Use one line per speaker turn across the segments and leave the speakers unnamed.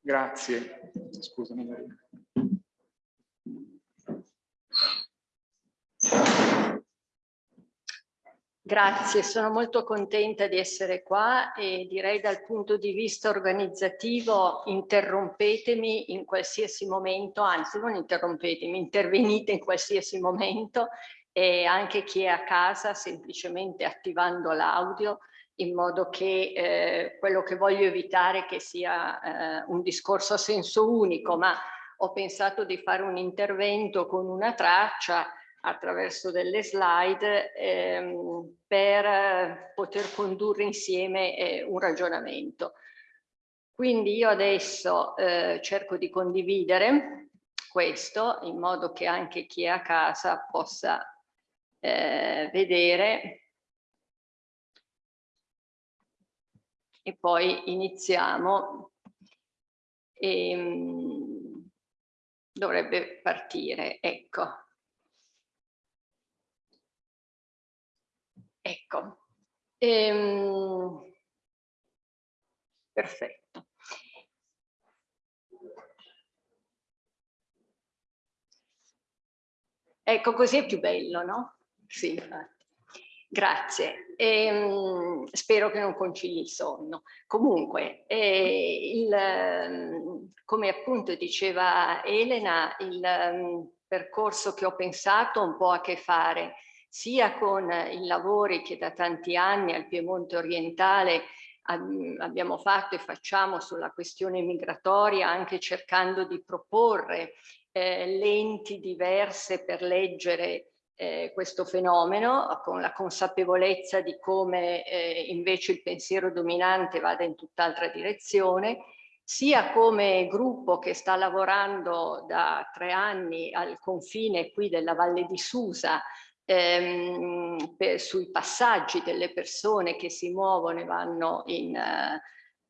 Grazie. Scusami.
Grazie, sono molto contenta di essere qua e direi dal punto di vista organizzativo interrompetemi in qualsiasi momento, anzi non interrompetemi, intervenite in qualsiasi momento e anche chi è a casa semplicemente attivando l'audio in modo che eh, quello che voglio evitare che sia eh, un discorso a senso unico, ma ho pensato di fare un intervento con una traccia attraverso delle slide ehm, per poter condurre insieme eh, un ragionamento. Quindi io adesso eh, cerco di condividere questo in modo che anche chi è a casa possa eh, vedere e poi iniziamo. E, ehm, dovrebbe partire, ecco. Ecco, ehm, perfetto. Ecco, così è più bello, no? Sì, infatti. Grazie, ehm, spero che non concili il sonno. Comunque, eh, il, come appunto diceva Elena, il um, percorso che ho pensato un po' a che fare sia con i lavori che da tanti anni al Piemonte orientale abbiamo fatto e facciamo sulla questione migratoria, anche cercando di proporre eh, lenti diverse per leggere eh, questo fenomeno, con la consapevolezza di come eh, invece il pensiero dominante vada in tutt'altra direzione, sia come gruppo che sta lavorando da tre anni al confine qui della Valle di Susa ehm, per, sui passaggi delle persone che si muovono e vanno in, eh,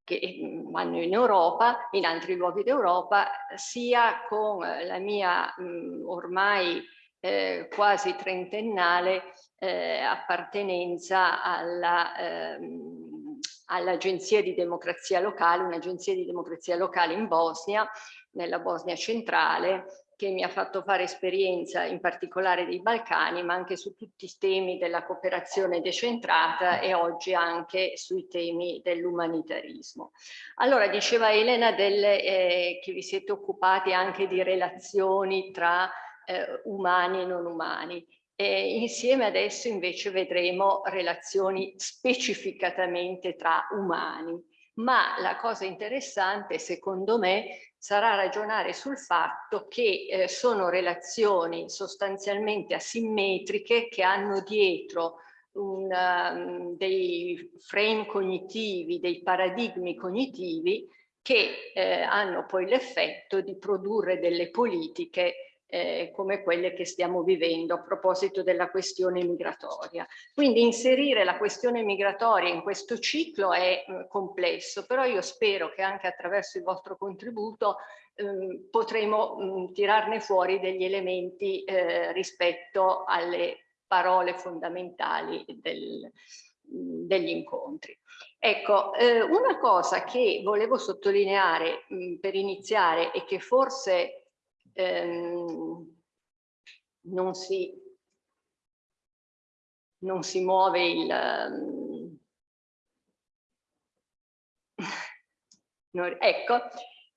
che vanno in Europa, in altri luoghi d'Europa, sia con la mia mh, ormai eh, quasi trentennale eh, appartenenza ehm, all'Agenzia di Democrazia Locale, un'agenzia di democrazia locale in Bosnia, nella Bosnia centrale, che mi ha fatto fare esperienza in particolare dei Balcani, ma anche su tutti i temi della cooperazione decentrata e oggi anche sui temi dell'umanitarismo. Allora, diceva Elena delle, eh, che vi siete occupati anche di relazioni tra eh, umani e non umani. E insieme adesso invece vedremo relazioni specificatamente tra umani. Ma la cosa interessante, secondo me, sarà ragionare sul fatto che eh, sono relazioni sostanzialmente asimmetriche che hanno dietro un, um, dei frame cognitivi, dei paradigmi cognitivi che eh, hanno poi l'effetto di produrre delle politiche eh, come quelle che stiamo vivendo a proposito della questione migratoria. Quindi inserire la questione migratoria in questo ciclo è eh, complesso, però io spero che anche attraverso il vostro contributo eh, potremo mh, tirarne fuori degli elementi eh, rispetto alle parole fondamentali del, degli incontri. Ecco, eh, una cosa che volevo sottolineare mh, per iniziare e che forse ehm, non, si, non si muove il... Um, ecco,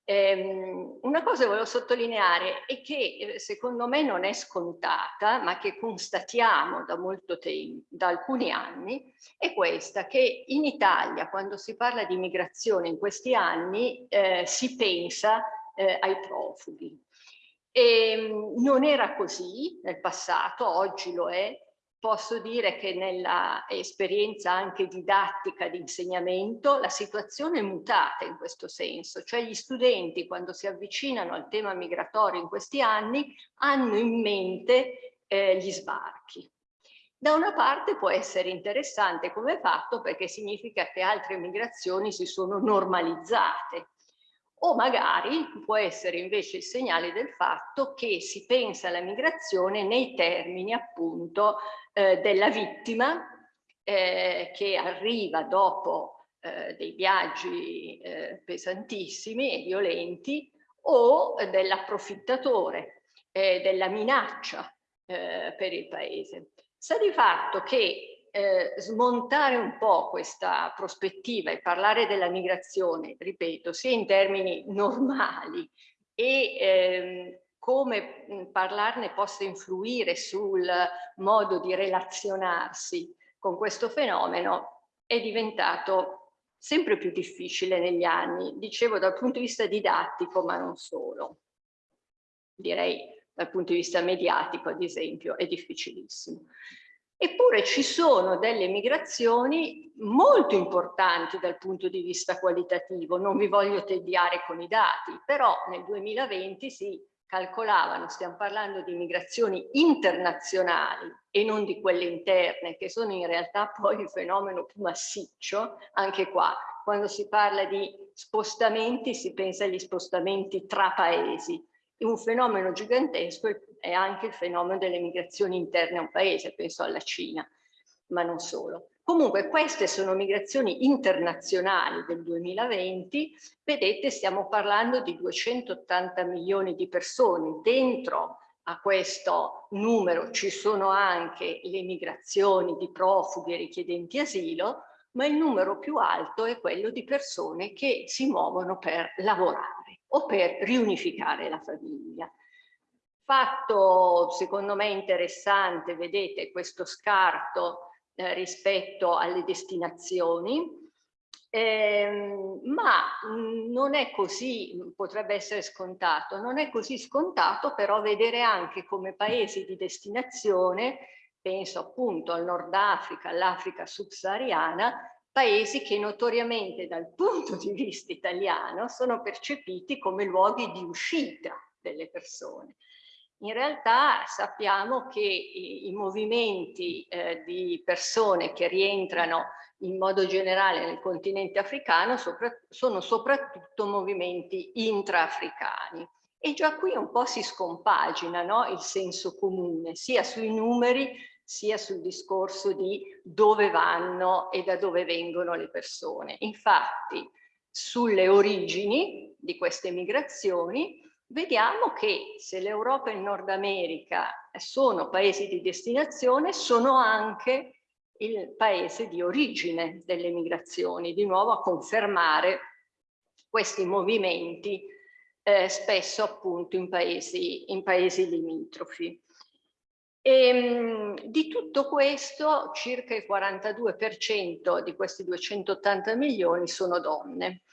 ehm, una cosa che volevo sottolineare è che eh, secondo me non è scontata, ma che constatiamo da molto tempo, da alcuni anni, è questa, che in Italia quando si parla di migrazione in questi anni eh, si pensa eh, ai profughi. E ehm, non era così nel passato, oggi lo è. Posso dire che nella esperienza anche didattica di insegnamento la situazione è mutata in questo senso, cioè gli studenti quando si avvicinano al tema migratorio in questi anni hanno in mente eh, gli sbarchi. Da una parte può essere interessante come fatto perché significa che altre migrazioni si sono normalizzate, o magari può essere invece il segnale del fatto che si pensa alla migrazione nei termini appunto eh, della vittima eh, che arriva dopo eh, dei viaggi eh, pesantissimi e violenti o dell'approfittatore, eh, della minaccia eh, per il paese. Sta di fatto che eh, smontare un po' questa prospettiva e parlare della migrazione, ripeto, sia in termini normali e ehm, come parlarne possa influire sul modo di relazionarsi con questo fenomeno è diventato sempre più difficile negli anni, dicevo dal punto di vista didattico ma non solo. Direi dal punto di vista mediatico ad esempio è difficilissimo. Eppure ci sono delle migrazioni molto importanti dal punto di vista qualitativo, non vi voglio tediare con i dati, però nel 2020 si calcolavano, stiamo parlando di migrazioni internazionali e non di quelle interne, che sono in realtà poi il fenomeno più massiccio, anche qua, quando si parla di spostamenti si pensa agli spostamenti tra paesi, un fenomeno gigantesco è anche il fenomeno delle migrazioni interne a un paese, penso alla Cina, ma non solo. Comunque queste sono migrazioni internazionali del 2020, vedete stiamo parlando di 280 milioni di persone, dentro a questo numero ci sono anche le migrazioni di profughi e richiedenti asilo, ma il numero più alto è quello di persone che si muovono per lavorare o per riunificare la famiglia. Fatto secondo me interessante, vedete questo scarto eh, rispetto alle destinazioni, eh, ma non è così, potrebbe essere scontato, non è così scontato però vedere anche come paesi di destinazione, penso appunto al Nord Africa, all'Africa subsahariana, paesi che notoriamente dal punto di vista italiano sono percepiti come luoghi di uscita delle persone. In realtà sappiamo che i, i movimenti eh, di persone che rientrano in modo generale nel continente africano sopra, sono soprattutto movimenti intraafricani. E già qui un po' si scompagina no? il senso comune, sia sui numeri sia sul discorso di dove vanno e da dove vengono le persone. Infatti, sulle origini di queste migrazioni vediamo che se l'Europa e il Nord America sono paesi di destinazione, sono anche il paese di origine delle migrazioni, di nuovo a confermare questi movimenti eh, spesso appunto in paesi, in paesi limitrofi. E, ehm, di tutto questo circa il 42% di questi 280 milioni sono donne.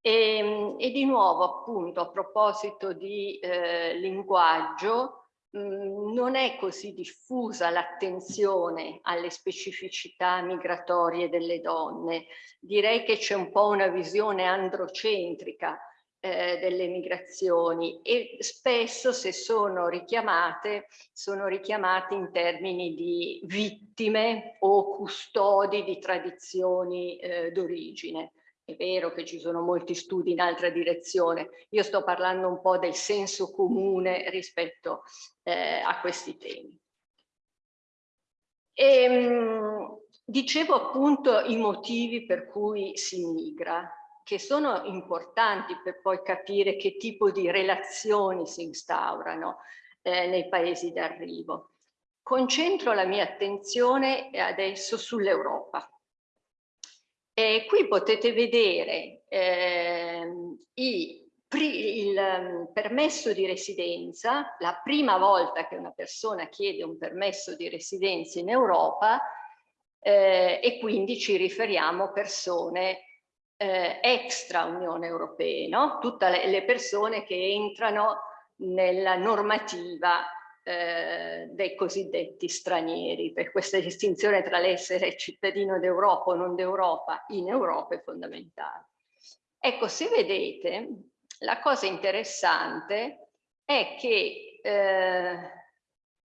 E, ehm, e, di nuovo appunto a proposito di eh, linguaggio mm, non è così diffusa l'attenzione alle specificità migratorie delle donne direi che c'è un po' una visione androcentrica eh, delle migrazioni e spesso se sono richiamate sono richiamate in termini di vittime o custodi di tradizioni eh, d'origine. È vero che ci sono molti studi in altra direzione, io sto parlando un po' del senso comune rispetto eh, a questi temi. E, ehm, dicevo appunto i motivi per cui si migra, che sono importanti per poi capire che tipo di relazioni si instaurano eh, nei paesi d'arrivo. Concentro la mia attenzione adesso sull'Europa e qui potete vedere eh, i, il um, permesso di residenza, la prima volta che una persona chiede un permesso di residenza in Europa eh, e quindi ci riferiamo a persone eh, extra Unione Europea, no? tutte le, le persone che entrano nella normativa eh, dei cosiddetti stranieri, per questa distinzione tra l'essere cittadino d'Europa o non d'Europa in Europa è fondamentale. Ecco, se vedete, la cosa interessante è che eh,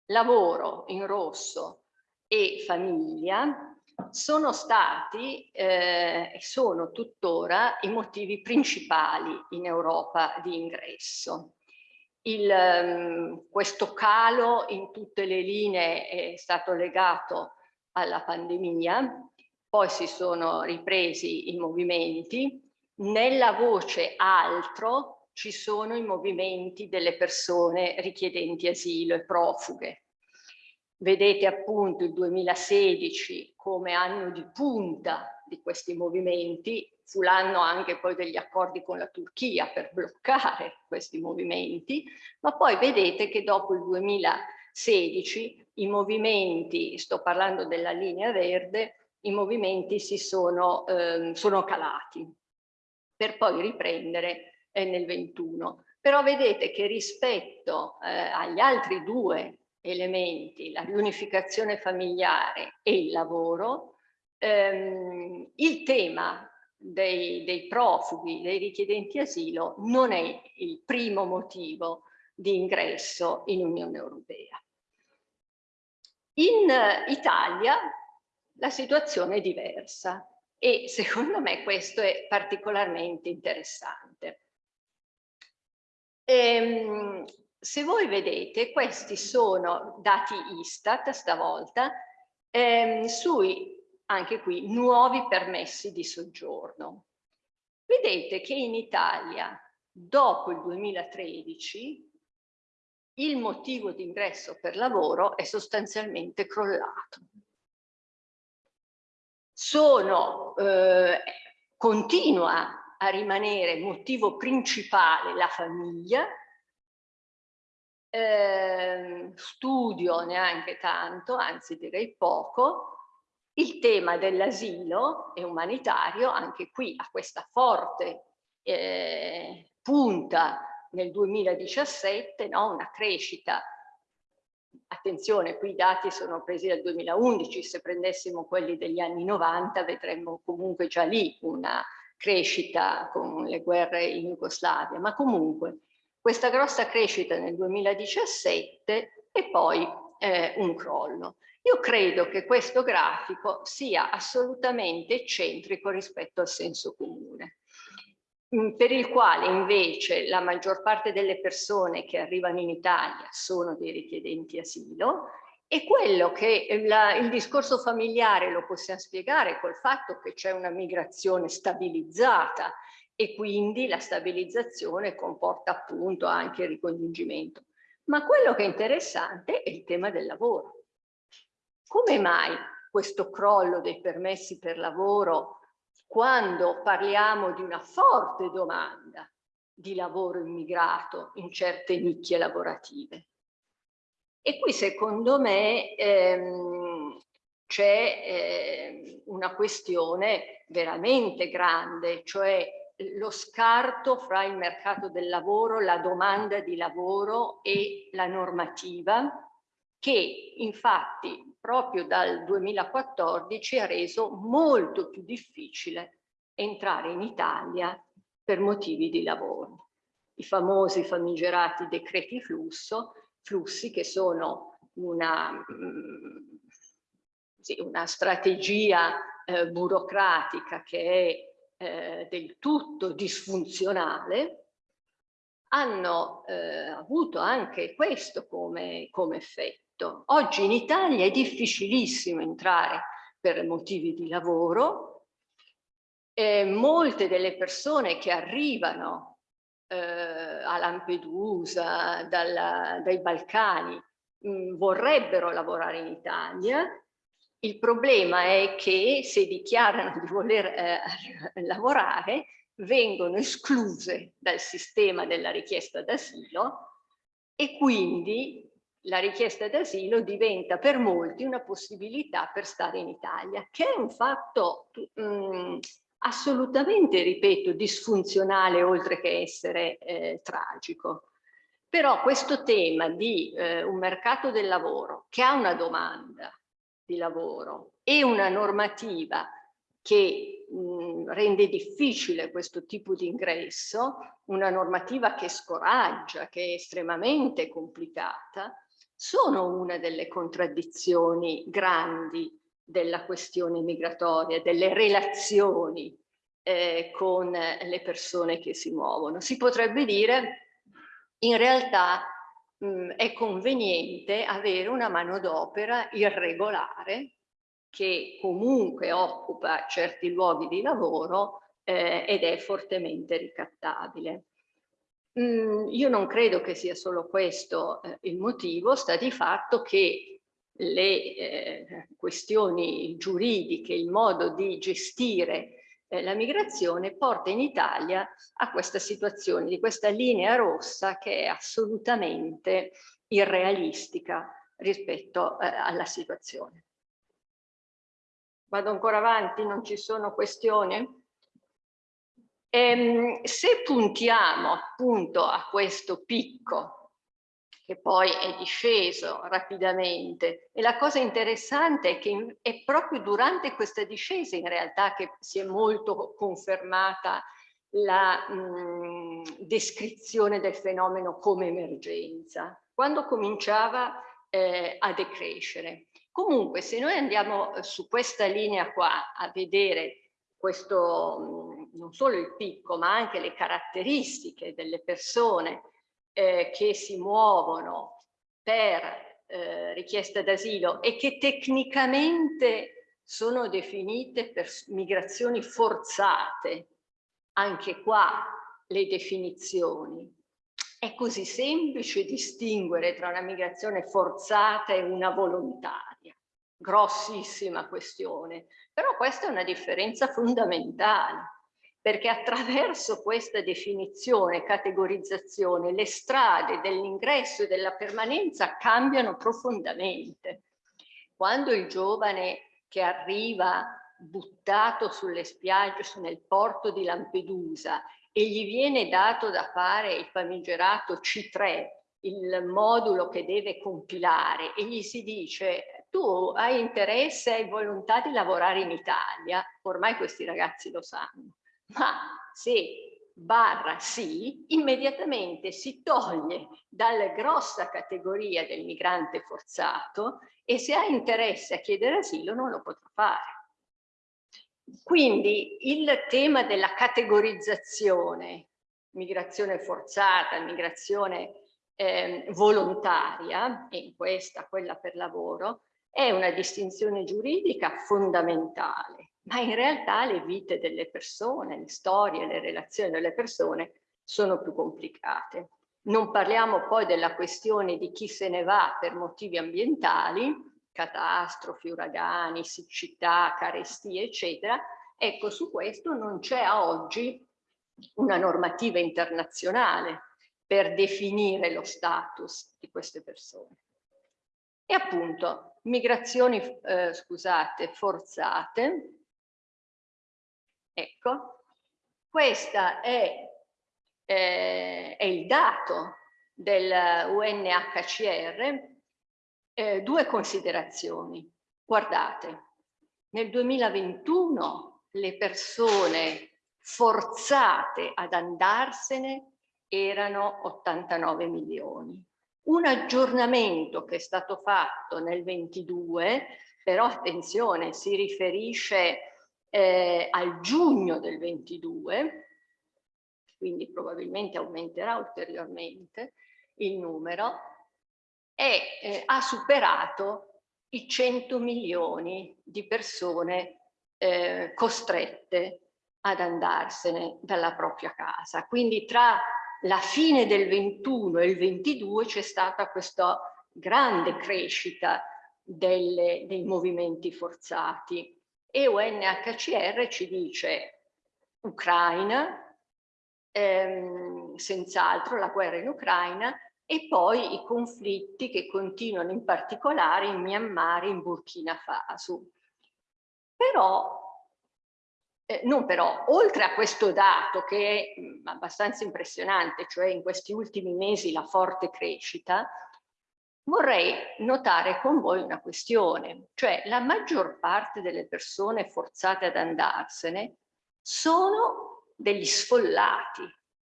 lavoro in rosso e famiglia sono stati eh, e sono tuttora i motivi principali in Europa di ingresso il, ehm, questo calo in tutte le linee è stato legato alla pandemia, poi si sono ripresi i movimenti, nella voce altro ci sono i movimenti delle persone richiedenti asilo e profughe. Vedete appunto il 2016 come anno di punta di questi movimenti, fu l'anno anche poi degli accordi con la Turchia per bloccare questi movimenti, ma poi vedete che dopo il 2016 i movimenti, sto parlando della linea verde, i movimenti si sono, eh, sono calati per poi riprendere eh, nel 21. Però vedete che rispetto eh, agli altri due elementi, la riunificazione familiare e il lavoro, ehm, il tema dei, dei profughi, dei richiedenti asilo, non è il primo motivo di ingresso in Unione Europea. In Italia la situazione è diversa e secondo me questo è particolarmente interessante. Ehm, se voi vedete, questi sono dati Istat stavolta, ehm, sui, anche qui, nuovi permessi di soggiorno. Vedete che in Italia, dopo il 2013, il motivo di ingresso per lavoro è sostanzialmente crollato sono, eh, continua a rimanere motivo principale la famiglia, eh, studio neanche tanto, anzi direi poco, il tema dell'asilo è umanitario, anche qui ha questa forte eh, punta nel 2017, no? una crescita Attenzione, qui i dati sono presi dal 2011, se prendessimo quelli degli anni 90 vedremmo comunque già lì una crescita con le guerre in Jugoslavia, ma comunque questa grossa crescita nel 2017 e poi eh, un crollo. Io credo che questo grafico sia assolutamente eccentrico rispetto al senso comune. Mm, per il quale invece la maggior parte delle persone che arrivano in Italia sono dei richiedenti asilo e quello che la, il discorso familiare lo possiamo spiegare col fatto che c'è una migrazione stabilizzata e quindi la stabilizzazione comporta appunto anche il ricongiungimento. Ma quello che è interessante è il tema del lavoro. Come mai questo crollo dei permessi per lavoro quando parliamo di una forte domanda di lavoro immigrato in certe nicchie lavorative. E qui secondo me ehm, c'è eh, una questione veramente grande, cioè lo scarto fra il mercato del lavoro, la domanda di lavoro e la normativa che infatti proprio dal 2014 ha reso molto più difficile entrare in Italia per motivi di lavoro. I famosi famigerati decreti flusso, flussi che sono una, mm, una strategia eh, burocratica che è eh, del tutto disfunzionale, hanno eh, avuto anche questo come, come effetto. Oggi in Italia è difficilissimo entrare per motivi di lavoro. E molte delle persone che arrivano eh, a Lampedusa, dalla, dai Balcani, mh, mm, vorrebbero lavorare in Italia. Il problema è che se dichiarano di voler eh, lavorare vengono escluse dal sistema della richiesta d'asilo e quindi la richiesta d'asilo diventa per molti una possibilità per stare in Italia, che è un fatto mh, mm, assolutamente, ripeto, disfunzionale oltre che essere eh, tragico. Però questo tema di eh, un mercato del lavoro che ha una domanda di lavoro e una normativa che mh, rende difficile questo tipo di ingresso, una normativa che scoraggia, che è estremamente complicata, sono una delle contraddizioni grandi della questione migratoria, delle relazioni eh, con le persone che si muovono. Si potrebbe dire, in realtà mh, è conveniente avere una manodopera irregolare che comunque occupa certi luoghi di lavoro eh, ed è fortemente ricattabile. Mm, io non credo che sia solo questo eh, il motivo, sta di fatto che le eh, questioni giuridiche, il modo di gestire eh, la migrazione porta in Italia a questa situazione, di questa linea rossa che è assolutamente irrealistica rispetto eh, alla situazione. Vado ancora avanti, non ci sono questioni? Ehm, se puntiamo appunto a questo picco che poi è disceso rapidamente e la cosa interessante è che è proprio durante questa discesa in realtà che si è molto confermata la mh, descrizione del fenomeno come emergenza, quando cominciava eh, a decrescere. Comunque se noi andiamo eh, su questa linea qua a vedere questo, non solo il picco ma anche le caratteristiche delle persone eh, che si muovono per eh, richiesta d'asilo e che tecnicamente sono definite per migrazioni forzate, anche qua le definizioni. È così semplice distinguere tra una migrazione forzata e una volontaria. Grossissima questione, però questa è una differenza fondamentale perché attraverso questa definizione, categorizzazione, le strade dell'ingresso e della permanenza cambiano profondamente. Quando il giovane che arriva buttato sulle spiagge nel porto di Lampedusa e gli viene dato da fare il famigerato C3, il modulo che deve compilare e gli si dice tu hai interesse, hai volontà di lavorare in Italia, ormai questi ragazzi lo sanno, ma se barra sì, immediatamente si toglie dalla grossa categoria del migrante forzato e se ha interesse a chiedere asilo non lo potrà fare. Quindi il tema della categorizzazione, migrazione forzata, migrazione eh, volontaria, e in questa quella per lavoro, è una distinzione giuridica fondamentale ma in realtà le vite delle persone, le storie, le relazioni delle persone sono più complicate. Non parliamo poi della questione di chi se ne va per motivi ambientali, catastrofi, uragani, siccità, carestie, eccetera. Ecco, su questo non c'è a oggi una normativa internazionale per definire lo status di queste persone. E appunto, migrazioni, eh, scusate, forzate, Ecco, questo è, eh, è, il dato del UNHCR. Eh, due considerazioni. Guardate, nel 2021 le persone forzate ad andarsene erano 89 milioni. Un aggiornamento che è stato fatto nel 22, però attenzione, si riferisce eh, al giugno del 22, quindi probabilmente aumenterà ulteriormente il numero, e eh, ha superato i 100 milioni di persone eh, costrette ad andarsene dalla propria casa. Quindi tra la fine del 21 e il 22 c'è stata questa grande crescita delle, dei movimenti forzati e UNHCR ci dice Ucraina, ehm, senz'altro la guerra in Ucraina e poi i conflitti che continuano in particolare in Myanmar e in Burkina Faso. Però, eh, non però, oltre a questo dato che è mh, abbastanza impressionante, cioè in questi ultimi mesi la forte crescita, vorrei notare con voi una questione, cioè la maggior parte delle persone forzate ad andarsene sono degli sfollati,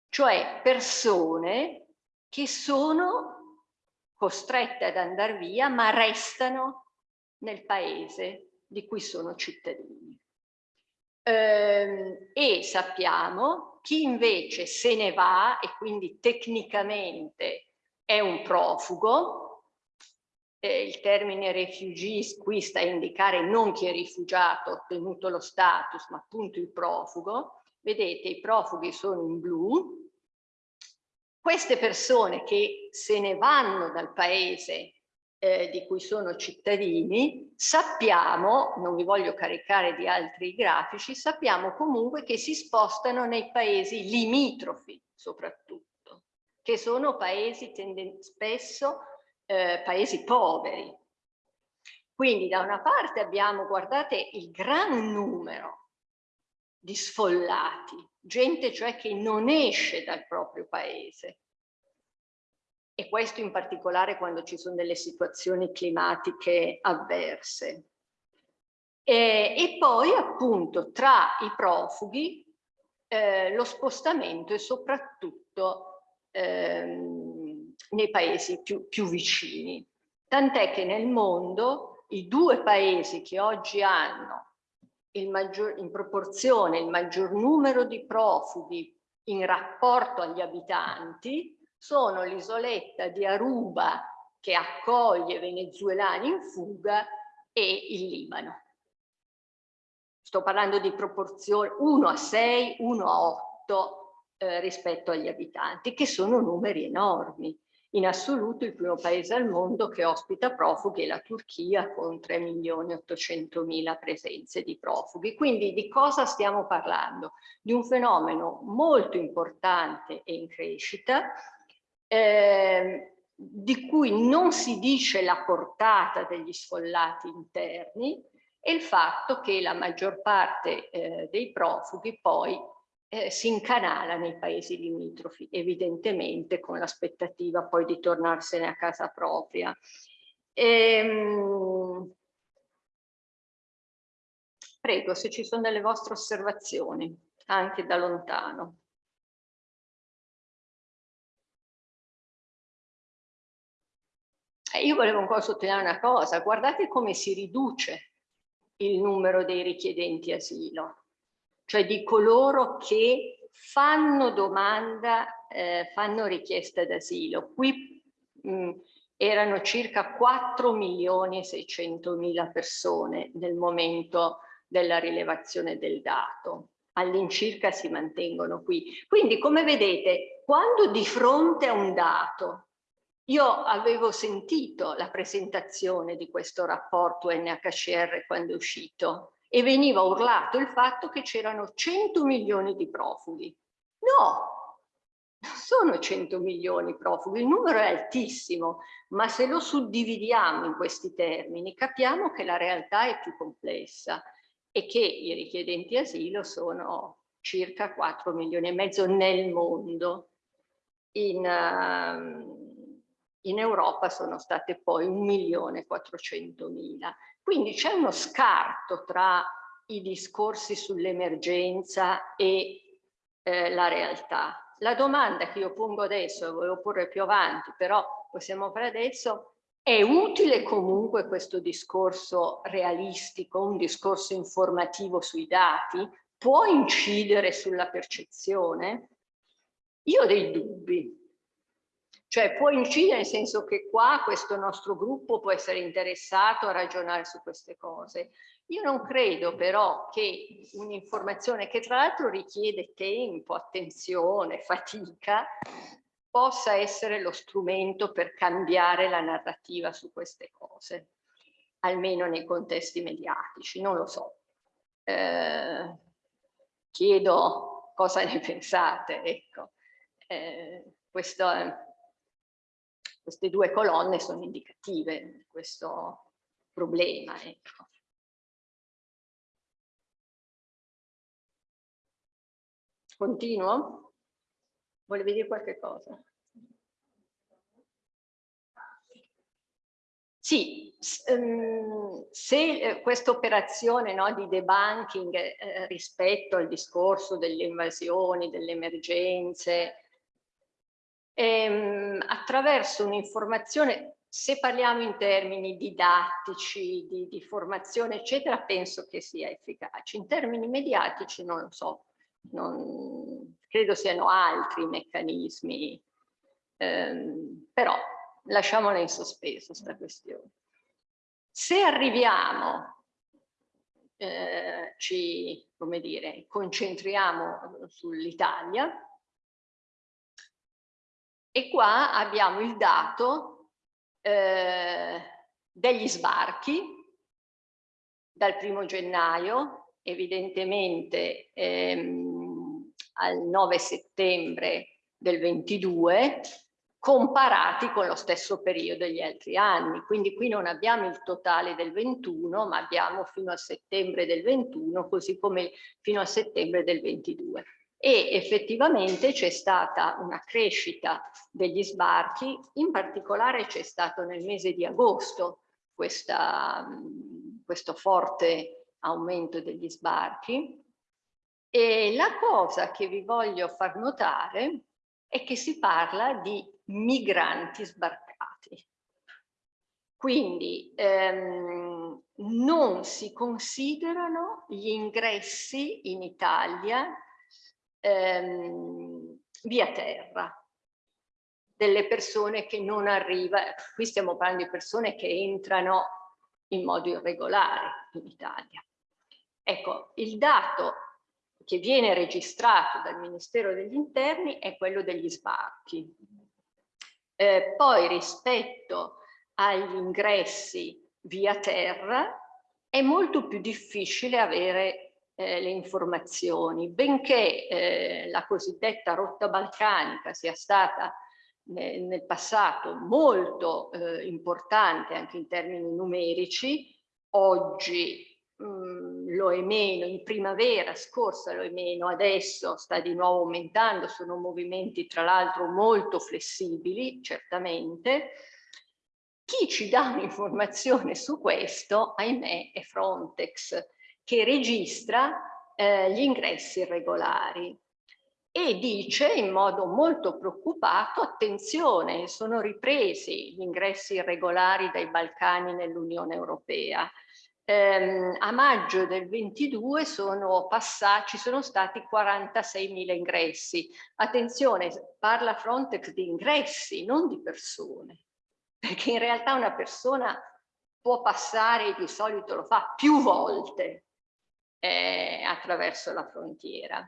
cioè persone che sono costrette ad andare via ma restano nel paese di cui sono cittadini. Ehm, e sappiamo chi invece se ne va e quindi tecnicamente è un profugo, eh, il termine refugees qui sta a indicare non chi è rifugiato, ottenuto lo status, ma appunto il profugo. Vedete, i profughi sono in blu. Queste persone che se ne vanno dal paese eh, di cui sono cittadini, sappiamo, non vi voglio caricare di altri grafici, sappiamo comunque che si spostano nei paesi limitrofi soprattutto, che sono paesi spesso eh, paesi poveri. Quindi da una parte abbiamo, guardate, il gran numero di sfollati, gente cioè che non esce dal proprio paese. E questo in particolare quando ci sono delle situazioni climatiche avverse. E, e poi appunto tra i profughi eh, lo spostamento è soprattutto ehm, nei paesi più, più vicini. Tant'è che nel mondo i due paesi che oggi hanno maggior, in proporzione il maggior numero di profughi in rapporto agli abitanti sono l'isoletta di Aruba che accoglie venezuelani in fuga e il Libano. Sto parlando di proporzioni 1 a 6, 1 a 8 eh, rispetto agli abitanti, che sono numeri enormi. In assoluto il primo paese al mondo che ospita profughi è la Turchia con 3 milioni 800 mila presenze di profughi. Quindi di cosa stiamo parlando? Di un fenomeno molto importante e in crescita, eh, di cui non si dice la portata degli sfollati interni e il fatto che la maggior parte eh, dei profughi poi eh, si incanala nei paesi limitrofi, evidentemente con l'aspettativa poi di tornarsene a casa propria. Ehm... Prego, se ci sono delle vostre osservazioni, anche da lontano. Eh, io volevo ancora sottolineare una cosa, guardate come si riduce il numero dei richiedenti asilo cioè di coloro che fanno domanda, eh, fanno richiesta d'asilo. Qui mh, erano circa 4 milioni e 600 mila persone nel momento della rilevazione del dato. All'incirca si mantengono qui. Quindi, come vedete, quando di fronte a un dato io avevo sentito la presentazione di questo rapporto NHCR quando è uscito e veniva urlato il fatto che c'erano 100 milioni di profughi. No, non sono 100 milioni profughi, il numero è altissimo, ma se lo suddividiamo in questi termini capiamo che la realtà è più complessa e che i richiedenti asilo sono circa 4 milioni e mezzo nel mondo. In, uh, in Europa sono state poi 1 milione e 400 mila. Quindi c'è uno scarto tra i discorsi sull'emergenza e eh, la realtà. La domanda che io pongo adesso, volevo porre più avanti, però possiamo fare adesso, è utile comunque questo discorso realistico, un discorso informativo sui dati? Può incidere sulla percezione? Io ho dei dubbi, cioè può incidere nel senso che qua questo nostro gruppo può essere interessato a ragionare su queste cose. Io non credo però che un'informazione che tra l'altro richiede tempo, attenzione, fatica, possa essere lo strumento per cambiare la narrativa su queste cose, almeno nei contesti mediatici, non lo so. Eh, chiedo cosa ne pensate, ecco. Eh, questo è queste due colonne sono indicative di questo problema. Ecco. Continuo? Volevi dire qualche cosa? Sì, ehm, se eh, questa operazione no, di debunking eh, rispetto al discorso delle invasioni, delle emergenze, ehm, attraverso un'informazione, se parliamo in termini didattici, di, di, formazione, eccetera, penso che sia efficace. In termini mediatici non lo so, non, credo siano altri meccanismi, ehm, però lasciamola in sospeso questa questione. Se arriviamo, eh, ci, come dire, concentriamo sull'Italia, e qua abbiamo il dato eh, degli sbarchi dal primo gennaio, evidentemente ehm, al 9 settembre del 22, comparati con lo stesso periodo degli altri anni. Quindi qui non abbiamo il totale del 21, ma abbiamo fino a settembre del 21, così come fino a settembre del 22. E effettivamente c'è stata una crescita degli sbarchi, in particolare c'è stato nel mese di agosto questa, questo forte aumento degli sbarchi. E la cosa che vi voglio far notare è che si parla di migranti sbarcati. Quindi ehm, non si considerano gli ingressi in Italia ehm, via terra delle persone che non arrivano, qui stiamo parlando di persone che entrano in modo irregolare in Italia. Ecco, il dato che viene registrato dal Ministero degli Interni è quello degli sbarchi. Eh, poi rispetto agli ingressi via terra è molto più difficile avere eh, le informazioni, benché eh, la cosiddetta rotta balcanica sia stata nel, nel passato molto eh, importante anche in termini numerici, oggi mh, mm, lo è meno, in primavera scorsa lo è meno, adesso sta di nuovo aumentando, sono movimenti tra l'altro molto flessibili, certamente. Chi ci dà un'informazione su questo, ahimè, è Frontex, che registra eh, gli ingressi irregolari e dice in modo molto preoccupato, attenzione, sono ripresi gli ingressi irregolari dai Balcani nell'Unione Europea. Ehm, a maggio del 22 sono passati, ci sono stati 46.000 ingressi. Attenzione, parla Frontex di ingressi, non di persone, perché in realtà una persona può passare, di solito lo fa più volte eh, attraverso la frontiera.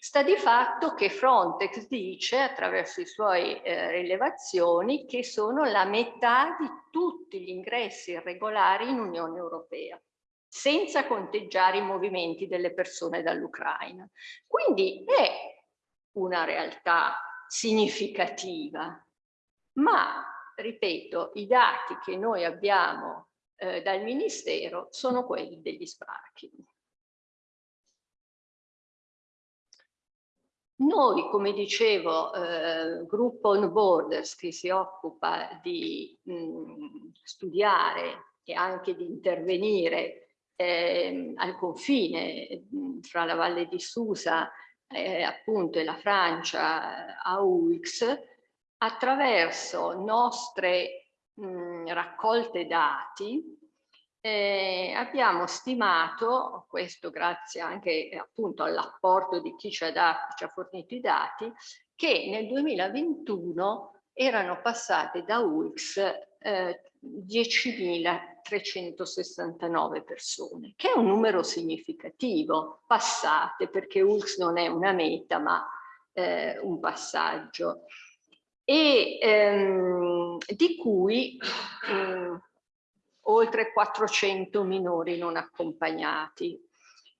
Sta di fatto che Frontex dice attraverso i suoi eh, rilevazioni che sono la metà di tutti gli ingressi irregolari in Unione Europea senza conteggiare i movimenti delle persone dall'Ucraina. Quindi è una realtà significativa, ma ripeto, i dati che noi abbiamo eh, dal Ministero sono quelli degli sbarchi. Noi, come dicevo, eh, gruppo On Borders che si occupa di mh, studiare e anche di intervenire eh, al confine mh, fra la Valle di Susa eh, appunto e la Francia a UX, attraverso nostre mh, raccolte dati eh, abbiamo stimato, questo grazie anche eh, appunto all'apporto di chi ci ha, dato, ci ha fornito i dati, che nel 2021 erano passate da UX eh, 10.369 persone, che è un numero significativo, passate perché UX non è una meta ma eh, un passaggio, e ehm, di cui mh, mm, oltre 400 minori non accompagnati.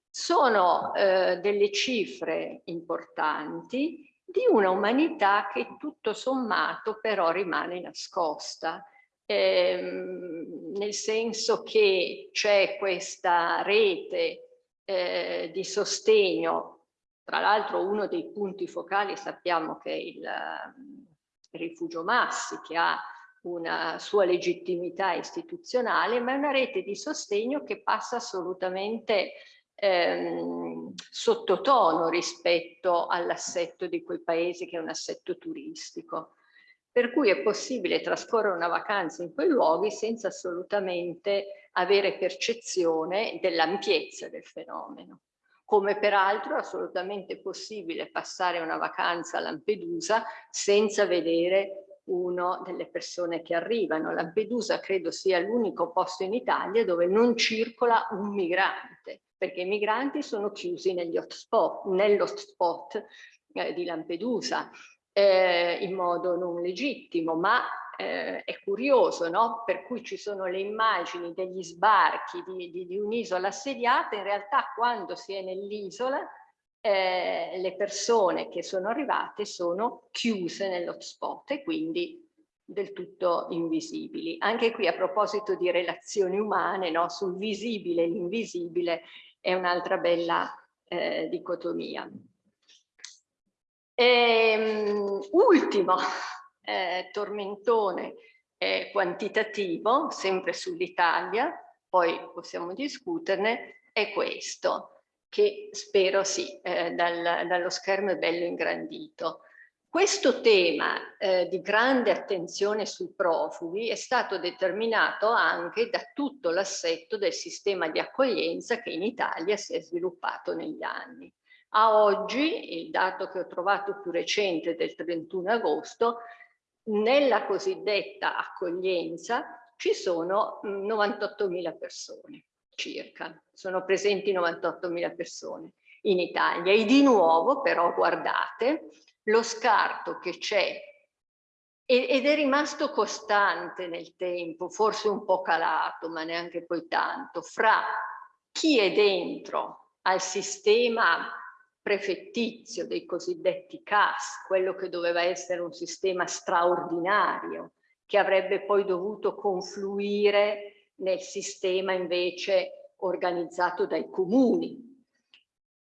Sono eh, delle cifre importanti di una umanità che tutto sommato però rimane nascosta, ehm, nel senso che c'è questa rete eh, di sostegno, tra l'altro uno dei punti focali sappiamo che è il, il rifugio Massi che ha una sua legittimità istituzionale, ma è una rete di sostegno che passa assolutamente ehm, sottotono rispetto all'assetto di quei paesi che è un assetto turistico. Per cui è possibile trascorrere una vacanza in quei luoghi senza assolutamente avere percezione dell'ampiezza del fenomeno. Come peraltro è assolutamente possibile passare una vacanza a Lampedusa senza vedere uno delle persone che arrivano. Lampedusa credo sia l'unico posto in Italia dove non circola un migrante, perché i migranti sono chiusi negli hotspot, nell'hotspot eh, di Lampedusa eh, in modo non legittimo, ma eh, è curioso, no? per cui ci sono le immagini degli sbarchi di, di, di un'isola assediata, in realtà quando si è nell'isola eh, le persone che sono arrivate sono chiuse nell'hotspot e quindi del tutto invisibili. Anche qui a proposito di relazioni umane, no? sul visibile e l'invisibile è un'altra bella eh, dicotomia. E, um, ultimo eh, tormentone eh, quantitativo, sempre sull'Italia, poi possiamo discuterne, è questo, che spero sì, eh, dal, dallo schermo è bello ingrandito. Questo tema eh, di grande attenzione sui profughi è stato determinato anche da tutto l'assetto del sistema di accoglienza che in Italia si è sviluppato negli anni. A oggi, il dato che ho trovato più recente del 31 agosto, nella cosiddetta accoglienza ci sono 98.000 persone circa, sono presenti 98.000 persone in Italia. E di nuovo però guardate lo scarto che c'è ed è rimasto costante nel tempo, forse un po' calato ma neanche poi tanto, fra chi è dentro al sistema prefettizio dei cosiddetti CAS, quello che doveva essere un sistema straordinario, che avrebbe poi dovuto confluire nel sistema invece organizzato dai comuni.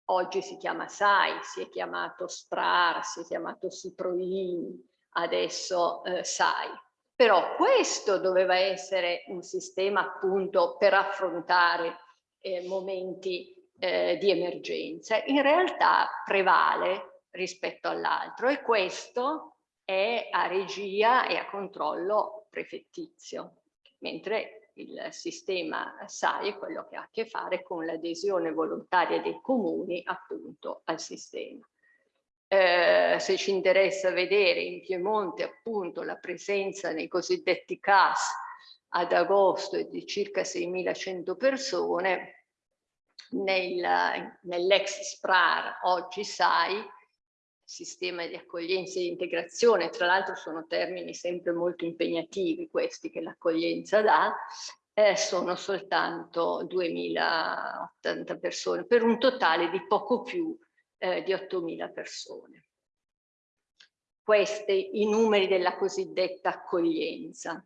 Oggi si chiama SAI, si è chiamato SPRAR, si è chiamato SIPROIN, adesso eh, SAI. Però questo doveva essere un sistema appunto per affrontare eh, momenti eh, di emergenza, in realtà prevale rispetto all'altro e questo è a regia e a controllo prefettizio, mentre il sistema SAI è quello che ha a che fare con l'adesione volontaria dei comuni appunto al sistema. Eh, se ci interessa vedere in Piemonte appunto la presenza nei cosiddetti CAS ad agosto è di circa 6.100 persone, nel, nell'ex SPRAR, oggi SAI, sistema di accoglienza e integrazione, tra l'altro sono termini sempre molto impegnativi questi che l'accoglienza dà, eh, sono soltanto 2080 persone, per un totale di poco più eh, di 8000 persone. Questi i numeri della cosiddetta accoglienza.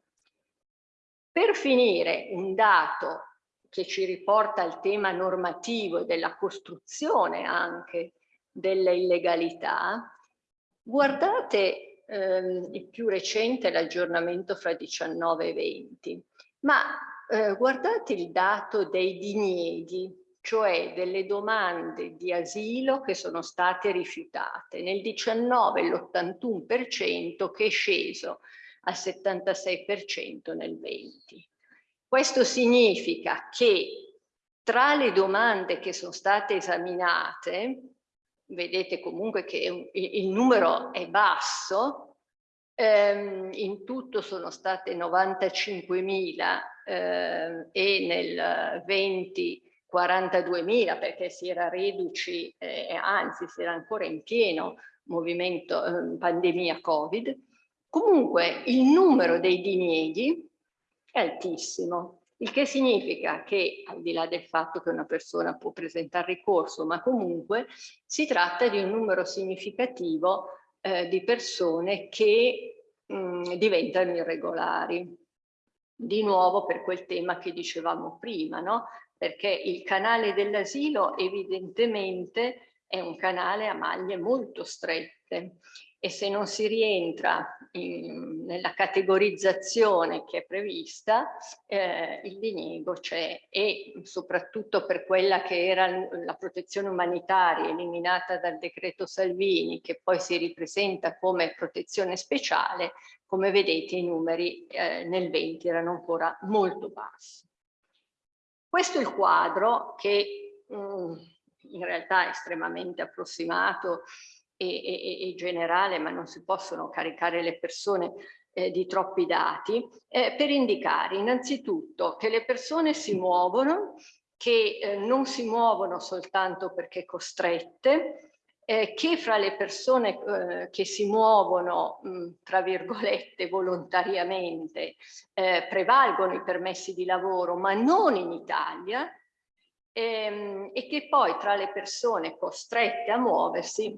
Per finire, un dato che ci riporta al tema normativo e della costruzione anche delle illegalità, guardate ehm, il più recente, l'aggiornamento fra 19 e 20, ma eh, guardate il dato dei dinieghi, cioè delle domande di asilo che sono state rifiutate. Nel 19 l'81% che è sceso al 76% nel 20. Questo significa che tra le domande che sono state esaminate, vedete comunque che il numero è basso, ehm, in tutto sono state 95.000 eh, e nel 20 42.000 perché si era reduci, eh, anzi si era ancora in pieno movimento eh, pandemia Covid. Comunque il numero dei dinieghi è altissimo, il che significa che al di là del fatto che una persona può presentare ricorso, ma comunque si tratta di un numero significativo eh, di persone che mh, mm, diventano irregolari. Di nuovo per quel tema che dicevamo prima, no? perché il canale dell'asilo evidentemente è un canale a maglie molto strette e se non si rientra in, nella categorizzazione che è prevista, eh, il diniego c'è e soprattutto per quella che era la protezione umanitaria eliminata dal decreto Salvini, che poi si ripresenta come protezione speciale, come vedete i numeri eh, nel 20 erano ancora molto bassi. Questo è il quadro che mh, mm, in realtà è estremamente approssimato e, e, e generale, ma non si possono caricare le persone eh, di troppi dati, eh, per indicare innanzitutto che le persone si muovono, che eh, non si muovono soltanto perché costrette, eh, che fra le persone eh, che si muovono, mh, tra virgolette, volontariamente, eh, prevalgono i permessi di lavoro, ma non in Italia, ehm, e che poi tra le persone costrette a muoversi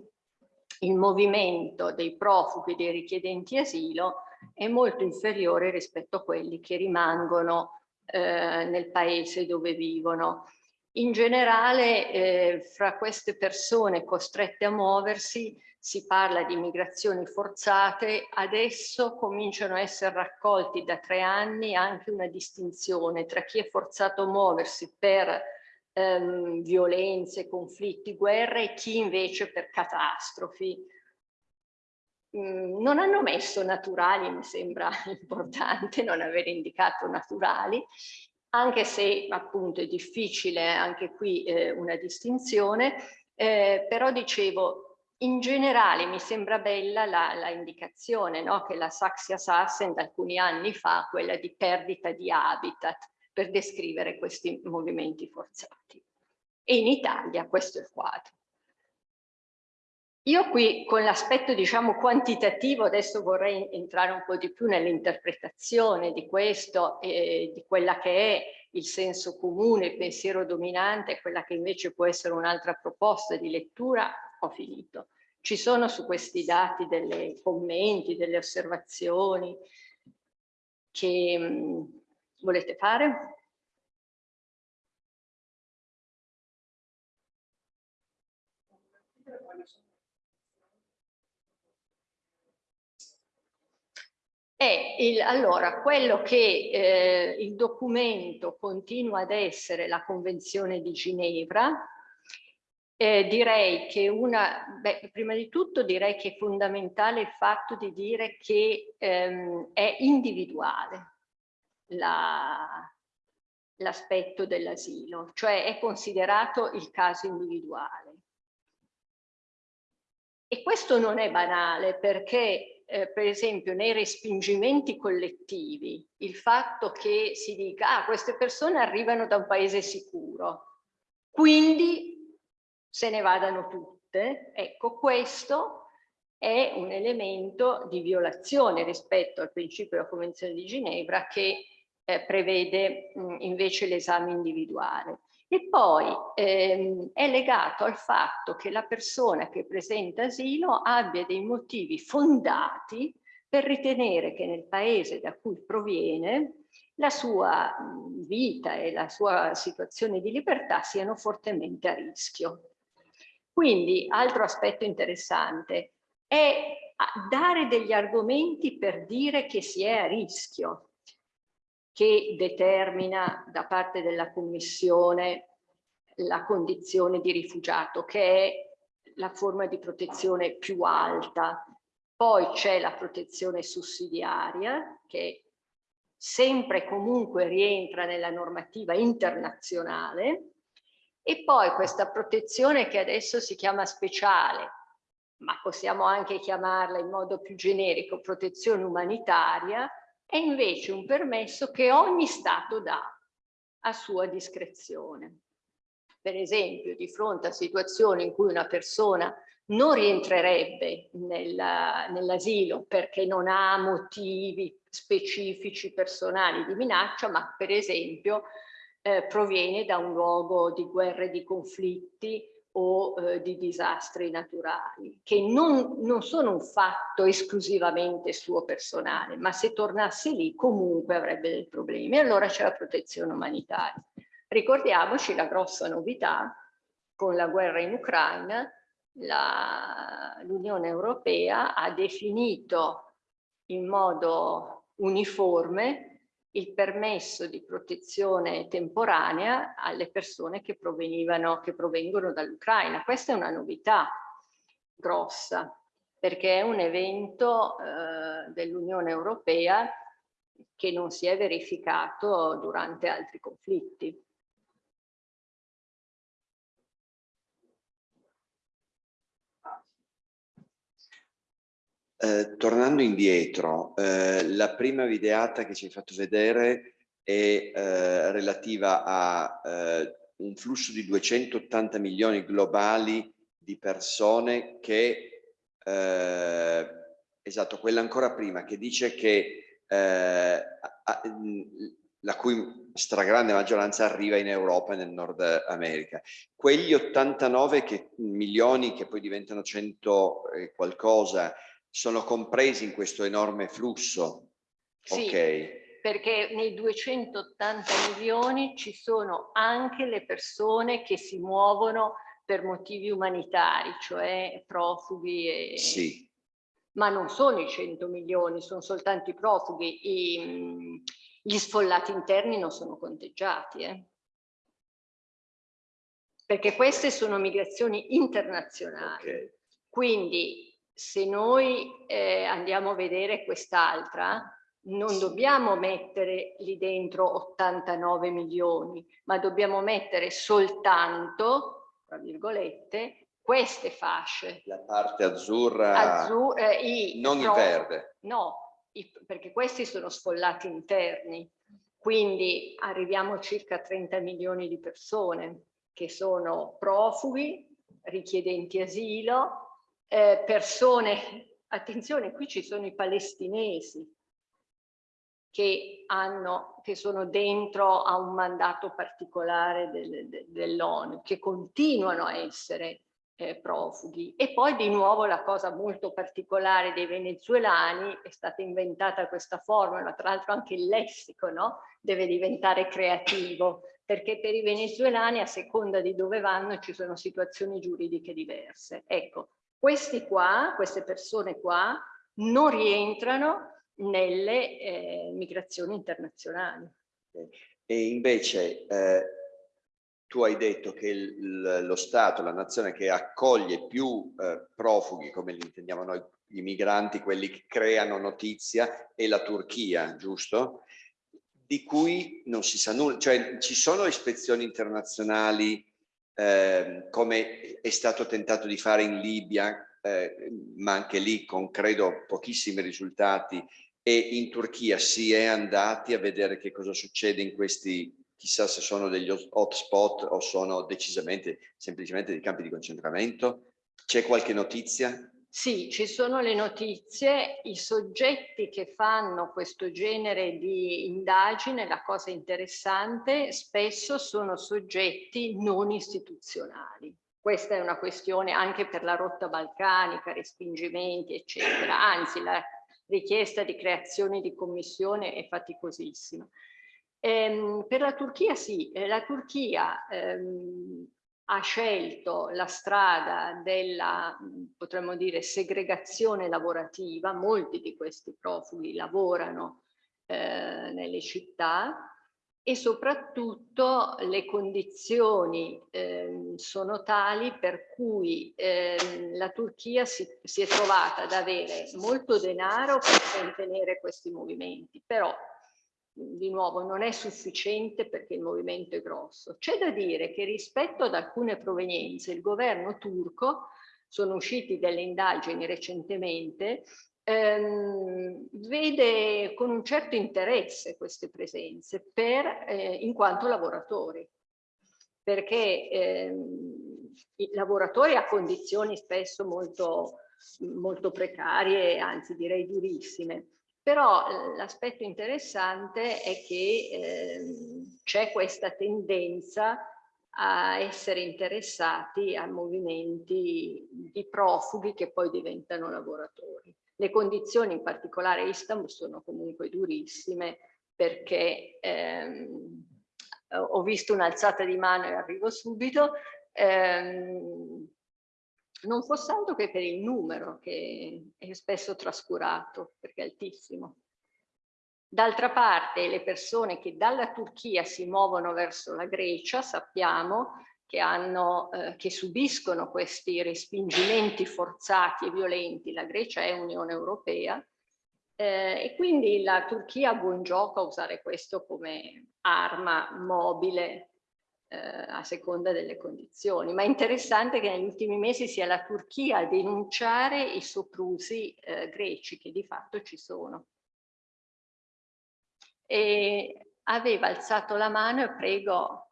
il movimento dei profughi e dei richiedenti asilo è molto inferiore rispetto a quelli che rimangono eh, nel paese dove vivono. In generale, eh, fra queste persone costrette a muoversi si parla di migrazioni forzate, adesso cominciano a essere raccolti da tre anni anche una distinzione tra chi è forzato a muoversi per ehm, violenze, conflitti, guerre e chi invece per catastrofi. Mm, non hanno messo naturali, mi sembra importante non aver indicato naturali, anche se appunto è difficile anche qui eh, una distinzione, eh, però dicevo in generale mi sembra bella la, la indicazione no? che la Saxia Sassen da alcuni anni fa, quella di perdita di habitat, per descrivere questi movimenti forzati. E in Italia questo è il quadro. Io qui con l'aspetto diciamo quantitativo adesso vorrei entrare un po' di più nell'interpretazione di questo e di quella che è il senso comune, il pensiero dominante, quella che invece può essere un'altra proposta di lettura, ho finito. Ci sono su questi dati delle commenti, delle osservazioni che volete fare? È il, allora, quello che eh, il documento continua ad essere la Convenzione di Ginevra, eh, direi che una, beh, prima di tutto direi che è fondamentale il fatto di dire che ehm, è individuale l'aspetto la, dell'asilo, cioè è considerato il caso individuale. E questo non è banale perché eh, per esempio nei respingimenti collettivi, il fatto che si dica ah, queste persone arrivano da un paese sicuro, quindi se ne vadano tutte, ecco questo è un elemento di violazione rispetto al principio della Convenzione di Ginevra che eh, prevede mh, invece l'esame individuale. E poi ehm, è legato al fatto che la persona che presenta asilo abbia dei motivi fondati per ritenere che nel paese da cui proviene la sua vita e la sua situazione di libertà siano fortemente a rischio. Quindi, altro aspetto interessante, è dare degli argomenti per dire che si è a rischio, che determina da parte della Commissione la condizione di rifugiato, che è la forma di protezione più alta. Poi c'è la protezione sussidiaria, che sempre e comunque rientra nella normativa internazionale, e poi questa protezione che adesso si chiama speciale, ma possiamo anche chiamarla in modo più generico protezione umanitaria, è invece un permesso che ogni Stato dà a sua discrezione. Per esempio, di fronte a situazioni in cui una persona non rientrerebbe nell'asilo nell perché non ha motivi specifici personali di minaccia, ma per esempio eh, proviene da un luogo di guerre, di conflitti o eh, di disastri naturali, che non, non sono un fatto esclusivamente suo personale, ma se tornasse lì comunque avrebbe dei problemi. Allora c'è la protezione umanitaria. Ricordiamoci la grossa novità con la guerra in Ucraina, l'Unione Europea ha definito in modo uniforme il permesso di protezione temporanea alle persone che, provenivano, che provengono dall'Ucraina. Questa è una novità grossa perché è un evento eh, dell'Unione Europea che non si è verificato durante altri conflitti.
Eh, tornando indietro, eh, la prima videata che ci hai fatto vedere è eh, relativa a eh, un flusso di 280 milioni globali di persone che, eh, esatto, quella ancora prima, che dice che a, la cui stragrande maggioranza arriva in Europa e nel Nord America. Quegli 89 che, milioni che poi diventano 100 e qualcosa sono compresi in questo enorme flusso?
Sì,
ok.
perché nei 280 milioni ci sono anche le persone che si muovono per motivi umanitari, cioè profughi e...
Sì.
Ma non sono i 100 milioni, sono soltanto i profughi. I, gli sfollati interni non sono conteggiati. Eh? Perché queste sono migrazioni internazionali. Okay. Quindi se noi eh, andiamo a vedere quest'altra, non dobbiamo mettere lì dentro 89 milioni, ma dobbiamo mettere soltanto, tra virgolette, queste fasce.
La parte azzurra,
Azzur eh, i,
non no, il verde.
No, i, perché questi sono sfollati interni. Quindi arriviamo a circa 30 milioni di persone che sono profughi, richiedenti asilo, eh, persone, attenzione, qui ci sono i palestinesi che, hanno, che sono dentro a un mandato particolare del, de, dell'ONU, che continuano a essere eh, profughi. E poi di nuovo la cosa molto particolare dei venezuelani, è stata inventata questa formula, tra l'altro anche il lessico no? deve diventare creativo, perché per i venezuelani a seconda di dove vanno ci sono situazioni giuridiche diverse. Ecco, questi qua, queste persone qua, non rientrano nelle eh, migrazioni internazionali.
E invece eh, tu hai detto che il, lo Stato, la nazione che accoglie più eh, profughi, come li intendiamo noi, i migranti, quelli che creano notizia, è la Turchia, giusto? Di cui non si sa nulla, cioè ci sono ispezioni internazionali Ehm, come è stato tentato di fare in Libia, eh, ma anche lì con credo pochissimi risultati, e in Turchia si è andati a vedere che cosa succede in questi, chissà se sono degli hotspot o sono decisamente, semplicemente dei campi di concentramento. C'è qualche notizia?
Sì, ci sono le notizie, i soggetti che fanno questo genere di indagine, la cosa interessante, spesso sono soggetti non istituzionali. Questa è una questione anche per la rotta balcanica, respingimenti, eccetera. Anzi, la richiesta di creazione di commissione è faticosissima. Ehm, per la Turchia sì, eh, la Turchia ehm, ha scelto la strada della, potremmo dire, segregazione lavorativa, molti di questi profughi lavorano eh, nelle città e soprattutto le condizioni eh, sono tali per cui eh, la Turchia si, si è trovata ad avere molto denaro per contenere questi movimenti, però di nuovo non è sufficiente perché il movimento è grosso. C'è da dire che rispetto ad alcune provenienze il governo turco, sono usciti delle indagini recentemente, ehm, vede con un certo interesse queste presenze per, eh, in quanto lavoratori, perché ehm, i lavoratori a condizioni spesso molto, molto precarie, anzi direi durissime, però eh, l'aspetto interessante è che eh, c'è questa tendenza a essere interessati a movimenti di profughi che poi diventano lavoratori. Le condizioni, in particolare a Istanbul, sono comunque durissime perché ehm, ho visto un'alzata di mano e arrivo subito, ehm, non fosse altro che per il numero che è spesso trascurato perché è altissimo. D'altra parte le persone che dalla Turchia si muovono verso la Grecia sappiamo che, hanno, eh, che subiscono questi respingimenti forzati e violenti, la Grecia è Unione Europea, eh, e quindi la Turchia ha buon gioco a usare questo come arma mobile eh, a seconda delle condizioni. Ma è interessante che negli ultimi mesi sia la Turchia a denunciare i soprusi eh, greci, che di fatto ci sono. E aveva alzato la mano e prego,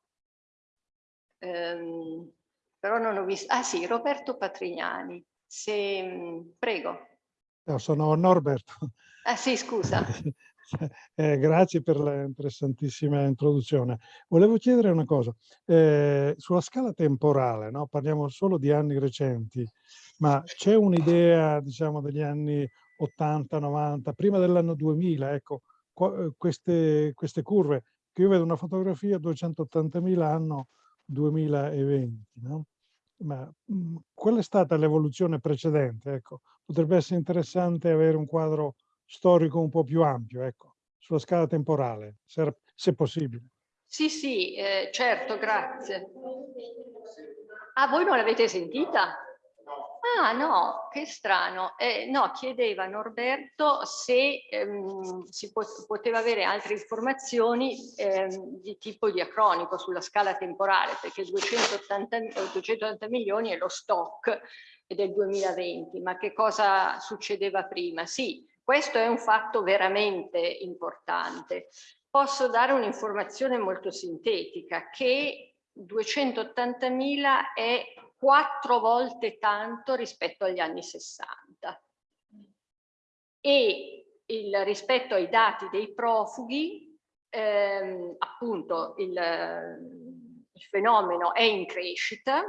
ehm, però non ho visto, ah sì, Roberto Patrignani, se, prego.
No, sono Norberto.
Ah sì, scusa.
Eh, grazie per l'interessantissima introduzione. Volevo chiedere una cosa, eh, sulla scala temporale, no? parliamo solo di anni recenti, ma c'è un'idea diciamo degli anni 80, 90, prima dell'anno 2000, ecco, eh, queste, queste curve, che io vedo una fotografia 280.000 anno 2020, no? ma mh, mm, qual è stata l'evoluzione precedente? Ecco, potrebbe essere interessante avere un quadro storico un po' più ampio, ecco, sulla scala temporale, se, se possibile.
Sì, sì, eh, certo, grazie. Ah, voi non l'avete sentita? Ah no, che strano. Eh, no, chiedeva Norberto se ehm, si pot poteva avere altre informazioni ehm, di tipo diacronico sulla scala temporale, perché 280, 280 milioni è lo stock del 2020, ma che cosa succedeva prima? Sì, questo è un fatto veramente importante. Posso dare un'informazione molto sintetica che 280.000 è quattro volte tanto rispetto agli anni 60 e il, rispetto ai dati dei profughi ehm, appunto il, il, fenomeno è in crescita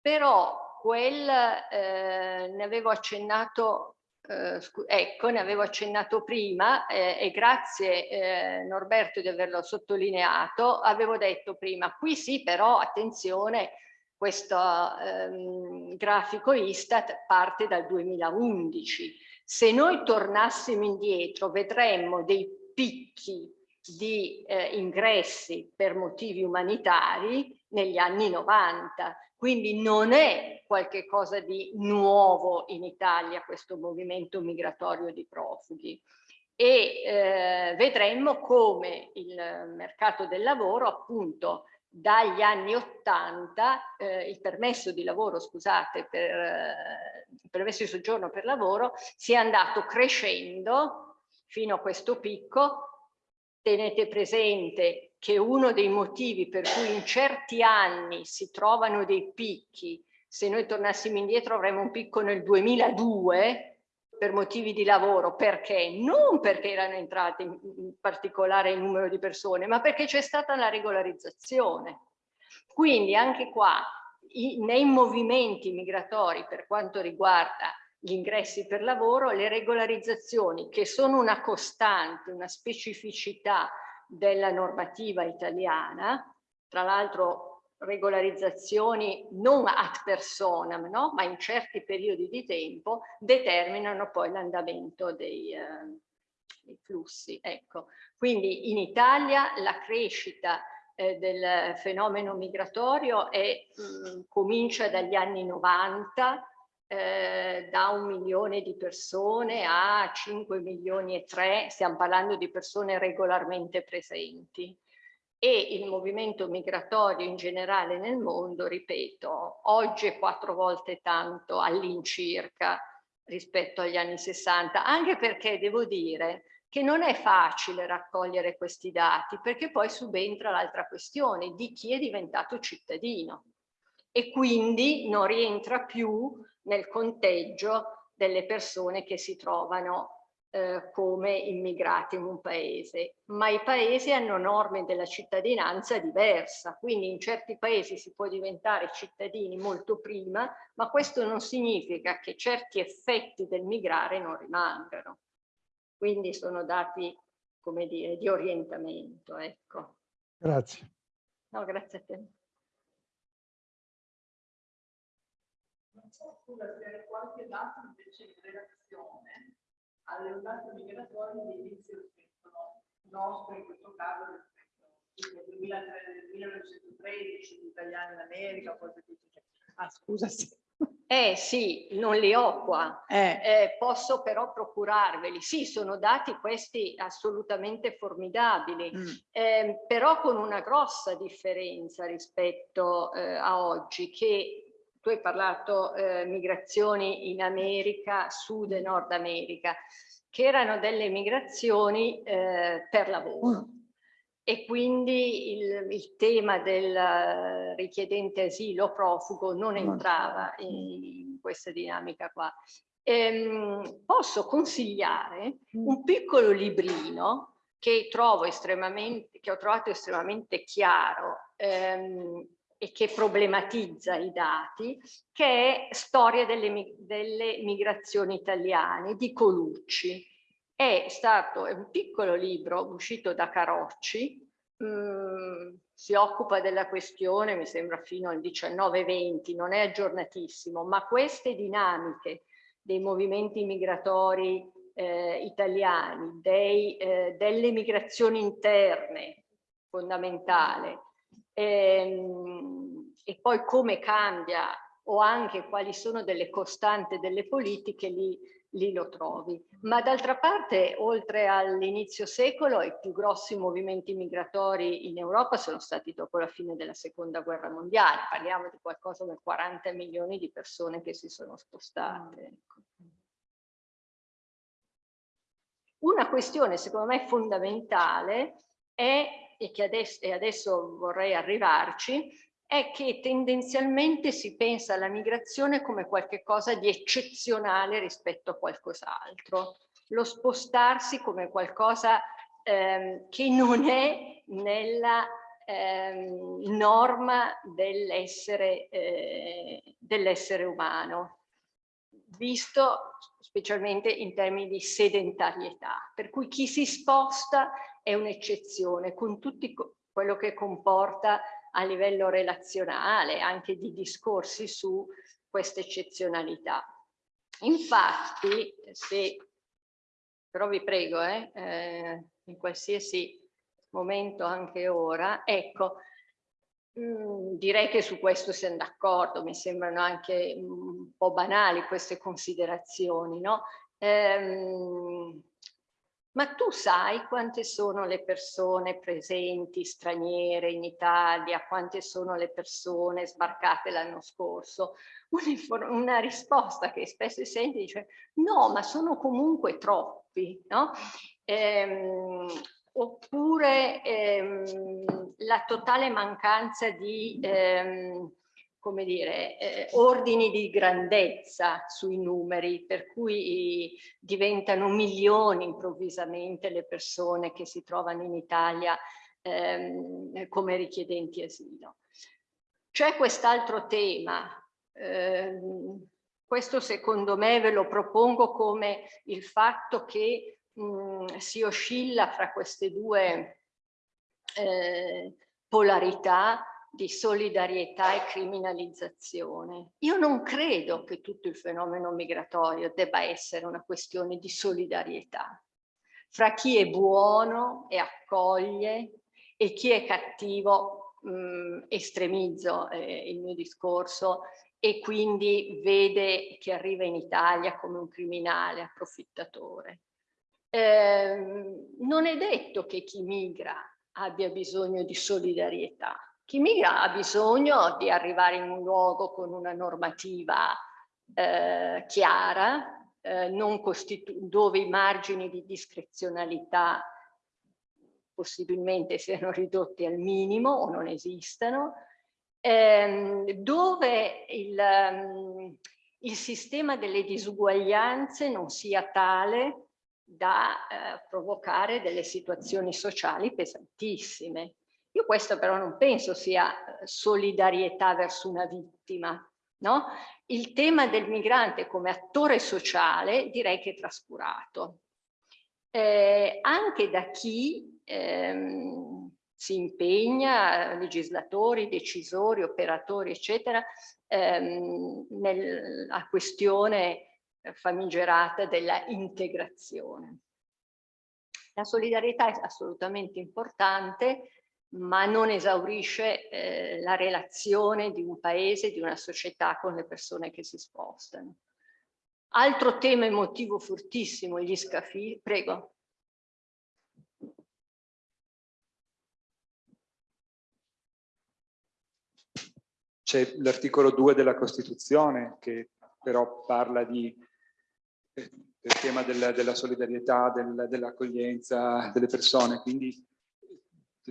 però quel eh, ne avevo accennato eh, ecco, ne avevo accennato prima eh, e grazie eh, Norberto di averlo sottolineato, avevo detto prima, qui sì però attenzione, questo ehm, grafico Istat parte dal 2011. Se noi tornassimo indietro vedremmo dei picchi di eh, ingressi per motivi umanitari negli anni 90, quindi non è qualcosa di nuovo in Italia questo movimento migratorio di profughi e eh, vedremmo come il mercato del lavoro appunto dagli anni 80 eh, il permesso di lavoro, scusate, per eh, permesso di soggiorno per lavoro sia andato crescendo fino a questo picco. Tenete presente che uno dei motivi per cui in certi anni si trovano dei picchi, se noi tornassimo indietro avremmo un picco nel 2002 per motivi di lavoro, perché? Non perché erano entrate in particolare il numero di persone, ma perché c'è stata la regolarizzazione. Quindi anche qua, nei movimenti migratori per quanto riguarda gli ingressi per lavoro, le regolarizzazioni che sono una costante, una specificità della normativa italiana, tra l'altro regolarizzazioni non ad personam, no? ma in certi periodi di tempo, determinano poi l'andamento dei, eh, dei, flussi. Ecco. Quindi in Italia la crescita eh, del fenomeno migratorio è, mh, mm, comincia dagli anni 90 eh, da un milione di persone a 5 milioni e 3, stiamo parlando di persone regolarmente presenti. E il movimento migratorio in generale nel mondo, ripeto, oggi è quattro volte tanto all'incirca rispetto agli anni 60, anche perché devo dire che non è facile raccogliere questi dati, perché poi subentra l'altra questione di chi è diventato cittadino e quindi non rientra più nel conteggio delle persone che si trovano eh, come immigrati in un paese, ma i paesi hanno norme della cittadinanza diversa, quindi in certi paesi si può diventare cittadini molto prima, ma questo non significa che certi effetti del migrare non rimangano. Quindi sono dati, come dire, di orientamento. Ecco.
Grazie.
No, grazie a te.
Scusa se qualche dato invece in relazione alle ondate migratorie di inizio spettro nostro in questo caso rispetto al 1913 gli italiani in America cose di ah scusa sì.
Eh sì, non li ho qua.
Eh,
Eh, posso però procurarveli. Sì, sono dati questi assolutamente formidabili,
mm,
eh, però con una grossa differenza rispetto eh, a oggi, che tu hai parlato eh, migrazioni in America, Sud e Nord America, che erano delle migrazioni eh, per lavoro. E quindi il, il tema del richiedente asilo profugo non entrava in questa dinamica qua. Ehm, posso consigliare un piccolo librino che trovo estremamente, che ho trovato estremamente chiaro ehm, e che problematizza i dati, che è Storia delle, delle migrazioni italiane di Colucci. È stato è un piccolo libro uscito da Carocci, mm, si occupa della questione, mi sembra fino al 19-20, non è aggiornatissimo, ma queste dinamiche dei movimenti migratori eh, italiani, dei, eh, delle migrazioni interne, fondamentale, ehm, e poi come cambia o anche quali sono delle costanti delle politiche, lì, lì lo trovi. Ma d'altra parte, oltre all'inizio secolo, i più grossi movimenti migratori in Europa sono stati dopo la fine della seconda guerra mondiale. Parliamo di qualcosa come 40 milioni di persone che si sono spostate. ecco. Una questione secondo me fondamentale è, e che adesso, e adesso vorrei arrivarci, è che tendenzialmente si pensa alla migrazione come qualcosa di eccezionale rispetto a qualcos'altro. Lo spostarsi come qualcosa ehm, che non è nella ehm, norma dell'essere eh, dell'essere umano visto specialmente in termini di sedentarietà, per cui chi si sposta è un'eccezione con tutto quello che comporta a livello relazionale, anche di discorsi su questa eccezionalità. Infatti, se, però vi prego, eh, eh, in qualsiasi momento, anche ora, ecco, Mm, direi che su questo siamo d'accordo, mi sembrano anche un po' banali queste considerazioni, no? Ehm, ma tu sai quante sono le persone presenti, straniere in Italia, quante sono le persone sbarcate l'anno scorso? Una, risposta che spesso si sente dice no, ma sono comunque troppi, no? Ehm, oppure ehm, la totale mancanza di ehm, come dire, eh, ordini di grandezza sui numeri, per cui diventano milioni improvvisamente le persone che si trovano in Italia ehm, come richiedenti asilo. C'è quest'altro tema, ehm, questo secondo me ve lo propongo come il fatto che mh, mm, si oscilla fra queste due eh, polarità di solidarietà e criminalizzazione. Io non credo che tutto il fenomeno migratorio debba essere una questione di solidarietà fra chi è buono e accoglie e chi è cattivo, mh, mm, estremizzo eh, il mio discorso, e quindi vede che arriva in Italia come un criminale approfittatore. Eh, non è detto che chi migra abbia bisogno di solidarietà. Chi migra ha bisogno di arrivare in un luogo con una normativa eh, chiara, eh, dove i margini di discrezionalità possibilmente siano ridotti al minimo o non esistano, ehm, dove il, um, il sistema delle disuguaglianze non sia tale da eh, provocare delle situazioni sociali pesantissime. Io questo però non penso sia eh, solidarietà verso una vittima, no? Il tema del migrante come attore sociale direi che è trascurato. Eh, anche da chi ehm, si impegna, legislatori, decisori, operatori, eccetera, ehm, nella questione famigerata della integrazione. La solidarietà è assolutamente importante, ma non esaurisce eh, la relazione di un paese, di una società con le persone che si spostano. Altro tema emotivo fortissimo, gli scafi, prego.
C'è l'articolo 2 della Costituzione che però parla di, eh, del tema del, della solidarietà, del, dell'accoglienza delle persone, quindi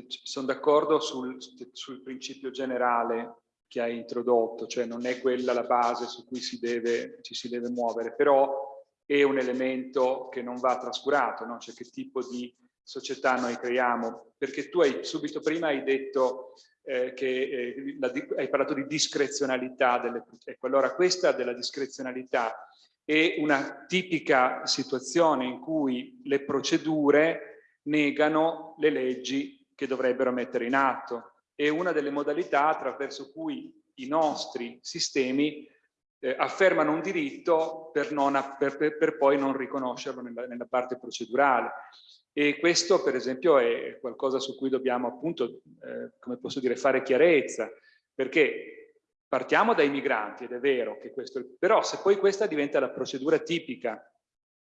sono d'accordo sul, sul, principio generale che hai introdotto, cioè non è quella la base su cui si deve, ci si deve muovere, però è un elemento che non va trascurato, no? cioè che tipo di società noi creiamo, perché tu hai subito prima hai detto eh, che eh, la, hai parlato di discrezionalità delle ecco allora questa della discrezionalità è una tipica situazione in cui le procedure negano le leggi che dovrebbero mettere in atto. È una delle modalità attraverso cui i nostri sistemi eh, affermano un diritto per, per, per poi non riconoscerlo nella, nella parte procedurale. E questo per esempio è qualcosa su cui dobbiamo appunto, eh, come posso dire, fare chiarezza, perché partiamo dai migranti ed è vero che questo, però se poi questa diventa la procedura tipica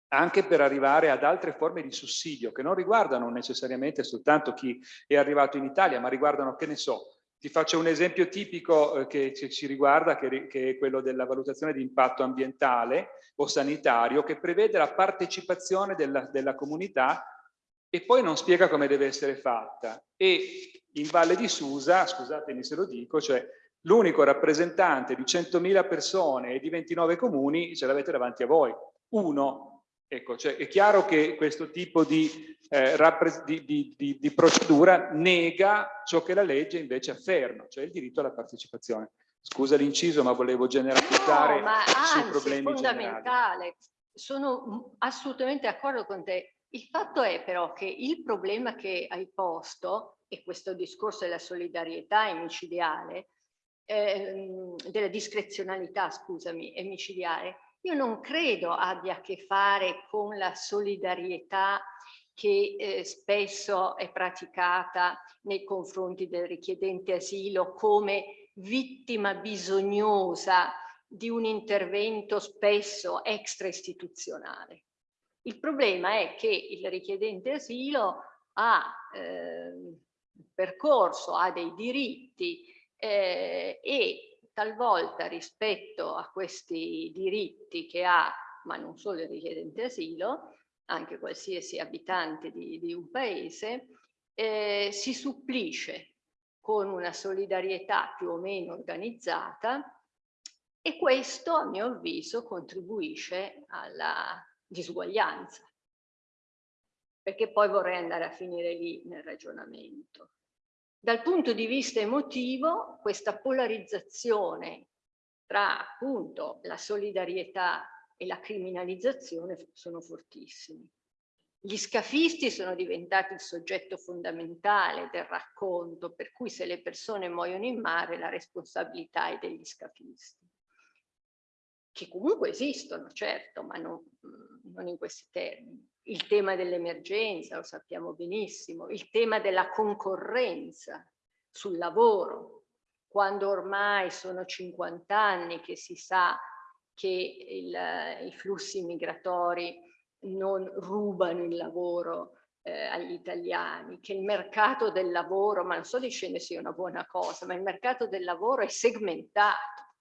anche per arrivare ad altre forme di sussidio che non riguardano necessariamente soltanto chi è arrivato in Italia, ma riguardano, che ne so, ti faccio un esempio tipico eh, che ci riguarda, che, è quello della valutazione di impatto ambientale o sanitario, che prevede la partecipazione della, della comunità e poi non spiega come deve essere fatta. E in Valle di Susa, scusatemi se lo dico, cioè l'unico rappresentante di 100.000 persone e di 29 comuni ce l'avete davanti a voi, uno. Ecco, cioè è chiaro che questo tipo di, eh, di, di, di, procedura nega ciò che la legge invece afferma, cioè il diritto alla partecipazione. Scusa l'inciso, ma volevo generalizzare
no, ma
sui
anzi,
problemi
fondamentale.
generali.
Sono assolutamente d'accordo con te. Il fatto è però che il problema che hai posto, e questo discorso della solidarietà emicidiale, ehm, della discrezionalità, scusami, emicidiale, io non credo abbia a che fare con la solidarietà che eh, spesso è praticata nei confronti del richiedente asilo come vittima bisognosa di un intervento spesso extra istituzionale. Il problema è che il richiedente asilo ha eh, percorso, ha dei diritti eh, e talvolta rispetto a questi diritti che ha, ma non solo il richiedente asilo, anche qualsiasi abitante di, di un paese, eh, si supplisce con una solidarietà più o meno organizzata e questo, a mio avviso, contribuisce alla disuguaglianza, perché poi vorrei andare a finire lì nel ragionamento. Dal punto di vista emotivo, questa polarizzazione tra appunto la solidarietà e la criminalizzazione sono fortissimi. Gli scafisti sono diventati il soggetto fondamentale del racconto, per cui se le persone muoiono in mare la responsabilità è degli scafisti che comunque esistono, certo, ma non, non in questi termini. Il tema dell'emergenza, lo sappiamo benissimo, il tema della concorrenza sul lavoro, quando ormai sono 50 anni che si sa che il, i flussi migratori non rubano il lavoro eh, agli italiani, che il mercato del lavoro, ma non so di scene sia una buona cosa, ma il mercato del lavoro è segmentato.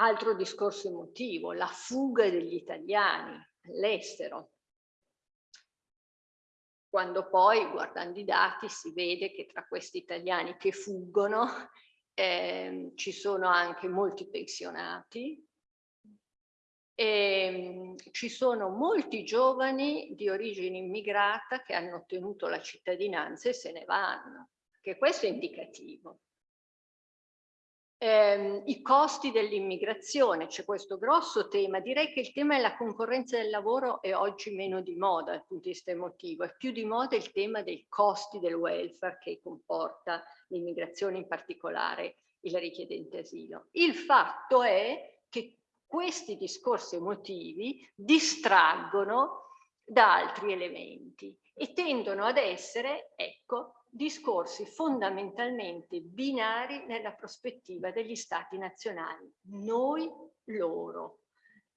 Altro discorso emotivo, la fuga degli italiani all'estero. Quando poi, guardando i dati, si vede che tra questi italiani che fuggono eh, ci sono anche molti pensionati, e, ehm, ci sono molti giovani di origine immigrata che hanno ottenuto la cittadinanza e se ne vanno, che questo è indicativo ehm, i costi dell'immigrazione, c'è questo grosso tema, direi che il tema della concorrenza del lavoro è oggi meno di moda dal punto di vista emotivo, è più di moda il tema dei costi del welfare che comporta l'immigrazione, in particolare il richiedente asilo. Il fatto è che questi discorsi emotivi distraggono da altri elementi e tendono ad essere, ecco, discorsi fondamentalmente binari nella prospettiva degli stati nazionali. Noi, loro,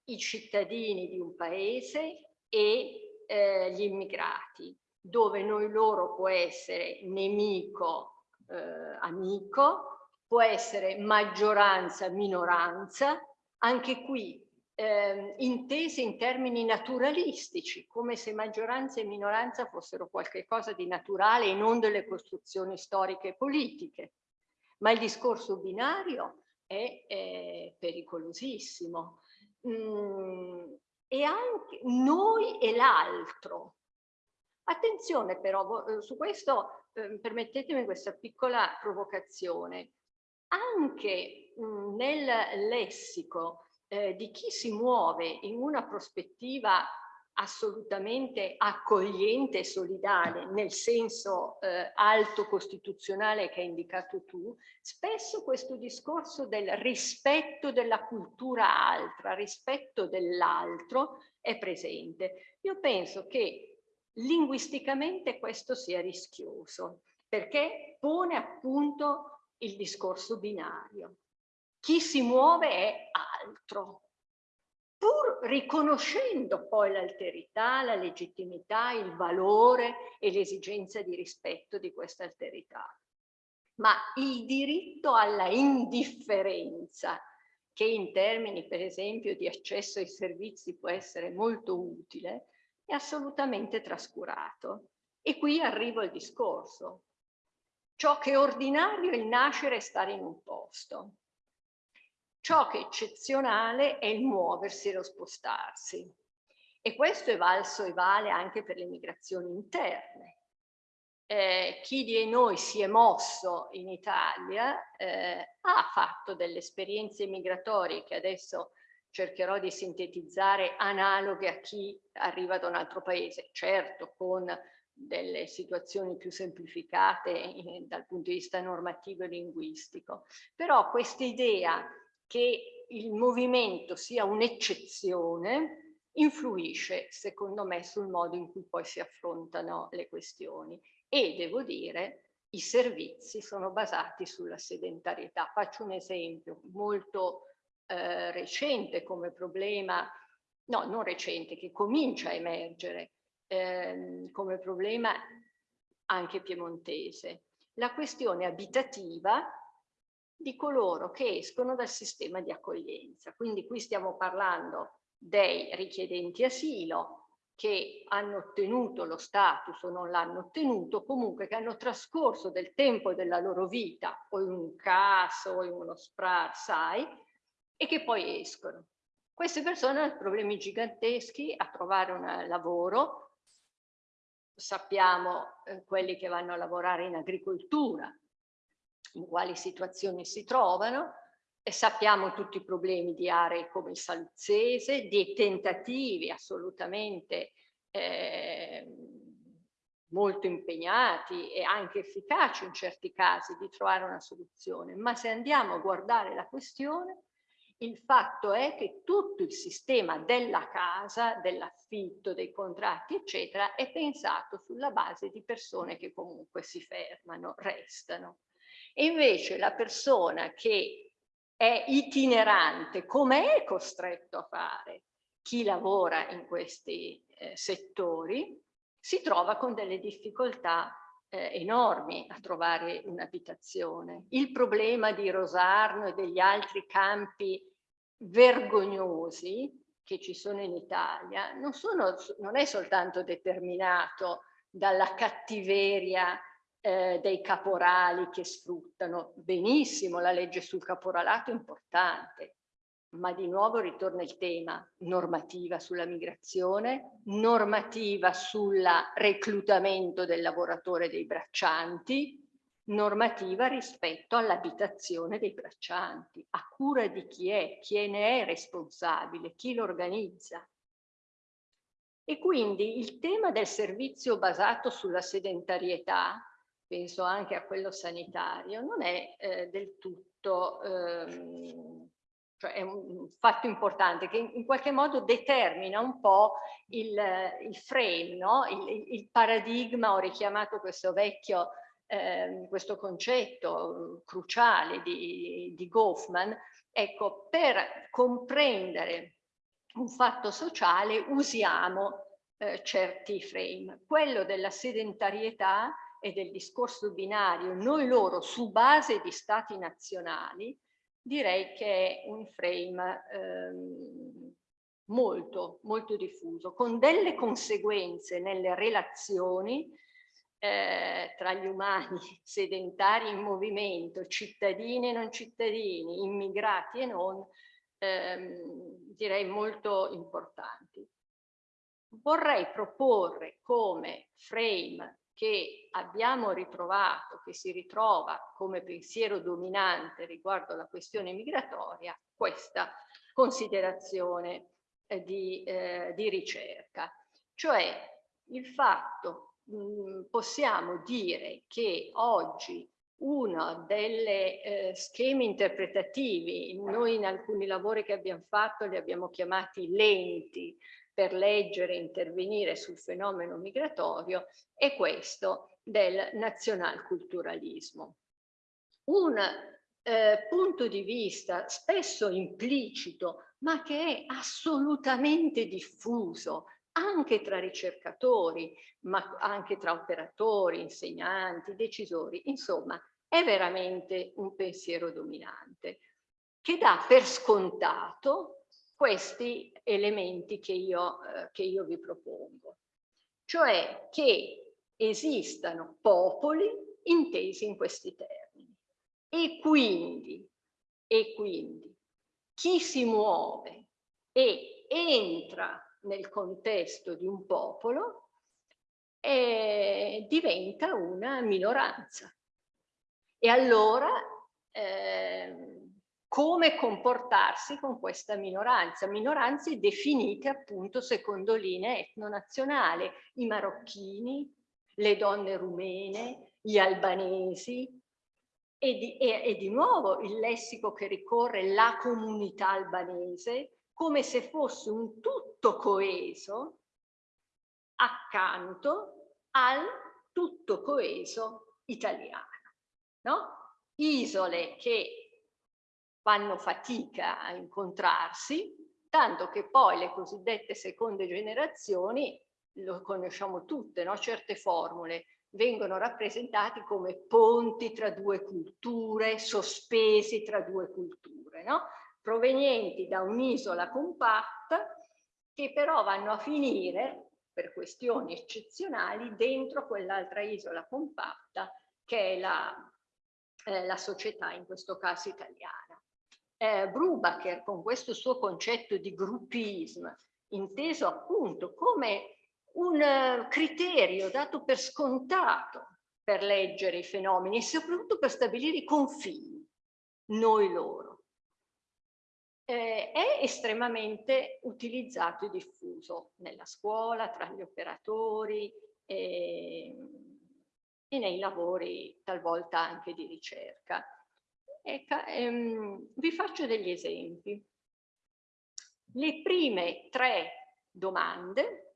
i cittadini di un paese e eh, gli immigrati, dove noi loro può essere nemico, eh, amico, può essere maggioranza, minoranza, anche qui eh, intese in termini naturalistici, come se maggioranza e minoranza fossero qualcosa di naturale e non delle costruzioni storiche e politiche. Ma il discorso binario è, è pericolosissimo. Mm, e anche noi e l'altro. Attenzione però, eh, su questo eh, permettetemi questa piccola provocazione. Anche mh, mm, nel lessico eh, di chi si muove in una prospettiva assolutamente accogliente e solidale nel senso eh, alto costituzionale che hai indicato tu, spesso questo discorso del rispetto della cultura altra, rispetto dell'altro è presente. Io penso che linguisticamente questo sia rischioso perché pone appunto il discorso binario. Chi si muove è altro, pur riconoscendo poi l'alterità, la legittimità, il valore e l'esigenza di rispetto di questa alterità. Ma il diritto alla indifferenza, che in termini per esempio di accesso ai servizi può essere molto utile, è assolutamente trascurato. E qui arrivo al discorso. Ciò che è ordinario è il nascere e stare in un posto. Ciò che è eccezionale è il muoversi e lo spostarsi. E questo è valso e vale anche per le migrazioni interne. Eh, chi di noi si è mosso in Italia eh, ha fatto delle esperienze migratorie che adesso cercherò di sintetizzare analoghe a chi arriva da un altro paese, certo con delle situazioni più semplificate eh, dal punto di vista normativo e linguistico, però questa idea che il movimento sia un'eccezione influisce secondo me sul modo in cui poi si affrontano le questioni e devo dire i servizi sono basati sulla sedentarietà. Faccio un esempio molto eh, recente come problema, no non recente, che comincia a emergere eh, come problema anche piemontese. La questione abitativa di coloro che escono dal sistema di accoglienza. Quindi qui stiamo parlando dei richiedenti asilo che hanno ottenuto lo status o non l'hanno ottenuto, comunque che hanno trascorso del tempo della loro vita o in un CAS o in uno SPRAR, sai, e che poi escono. Queste persone hanno problemi giganteschi a trovare un lavoro, sappiamo eh, quelli che vanno a lavorare in agricoltura, in quali situazioni si trovano e sappiamo tutti i problemi di aree come il Saluzzese, di tentativi assolutamente eh, molto impegnati e anche efficaci in certi casi di trovare una soluzione, ma se andiamo a guardare la questione, il fatto è che tutto il sistema della casa, dell'affitto, dei contratti, eccetera, è pensato sulla base di persone che comunque si fermano, restano. E invece la persona che è itinerante, come è costretto a fare chi lavora in questi eh, settori, si trova con delle difficoltà eh, enormi a trovare un'abitazione. Il problema di Rosarno e degli altri campi vergognosi che ci sono in Italia non, sono, non è soltanto determinato dalla cattiveria eh, dei caporali che sfruttano. Benissimo, la legge sul caporalato è importante, ma di nuovo ritorna il tema normativa sulla migrazione, normativa sul reclutamento del lavoratore dei braccianti, normativa rispetto all'abitazione dei braccianti, a cura di chi è, chi ne è responsabile, chi lo organizza. E quindi il tema del servizio basato sulla sedentarietà penso anche a quello sanitario, non è eh, del tutto, ehm, cioè è un fatto importante che in, qualche modo determina un po' il, il frame, no? il, il, paradigma, ho richiamato questo vecchio, eh, questo concetto cruciale di, di Goffman, ecco, per comprendere un fatto sociale usiamo eh, certi frame. Quello della sedentarietà e del discorso binario, noi loro su base di stati nazionali, direi che è un frame ehm, molto, molto diffuso, con delle conseguenze nelle relazioni eh, tra gli umani sedentari in movimento, cittadini e non cittadini, immigrati e non, ehm, direi molto importanti. Vorrei proporre come frame che abbiamo ritrovato, che si ritrova come pensiero dominante riguardo alla questione migratoria, questa considerazione eh, di, eh, di, ricerca. Cioè il fatto, mh, mm, possiamo dire che oggi uno dei eh, schemi interpretativi, noi in alcuni lavori che abbiamo fatto li abbiamo chiamati lenti, per leggere e intervenire sul fenomeno migratorio è questo del nazionalculturalismo. Un eh, punto di vista spesso implicito, ma che è assolutamente diffuso anche tra ricercatori, ma anche tra operatori, insegnanti, decisori, insomma, è veramente un pensiero dominante che dà per scontato questi elementi che io, eh, che io vi propongo, cioè che esistano popoli intesi in questi termini e quindi, e quindi chi si muove e entra nel contesto di un popolo eh, diventa una minoranza. E allora eh, come comportarsi con questa minoranza, minoranze definite appunto secondo linee etnonazionali, i marocchini, le donne rumene, gli albanesi e di, e, e di nuovo il lessico che ricorre la comunità albanese come se fosse un tutto coeso accanto al tutto coeso italiano. No? Isole che fanno fatica a incontrarsi, tanto che poi le cosiddette seconde generazioni, lo conosciamo tutte, no? certe formule, vengono rappresentati come ponti tra due culture, sospesi tra due culture, no? provenienti da un'isola compatta che però vanno a finire, per questioni eccezionali, dentro quell'altra isola compatta che è la, eh, la società, in questo caso italiana eh, Brubacher con questo suo concetto di gruppism, inteso appunto come un uh, criterio dato per scontato per leggere i fenomeni e soprattutto per stabilire i confini, noi loro. Eh, è estremamente utilizzato e diffuso nella scuola, tra gli operatori e, e nei lavori talvolta anche di ricerca. Ecco, ehm, vi faccio degli esempi. Le prime tre domande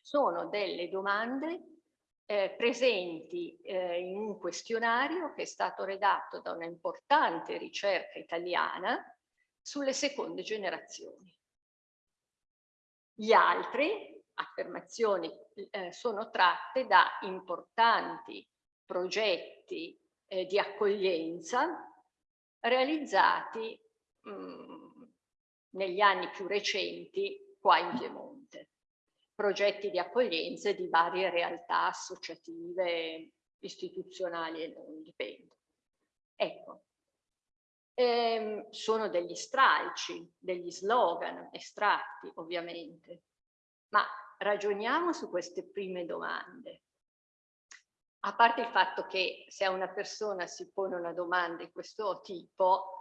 sono delle domande eh, presenti eh, in un questionario che è stato redatto da una importante ricerca italiana sulle seconde generazioni. Gli altri affermazioni eh, sono tratte da importanti progetti eh, di accoglienza realizzati mh, negli anni più recenti qua in Piemonte. Progetti di accoglienza di varie realtà associative, istituzionali e non dipende. Ecco, ehm, sono degli stralci, degli slogan estratti ovviamente, ma ragioniamo su queste prime domande a parte il fatto che se una persona si pone una domanda di questo tipo,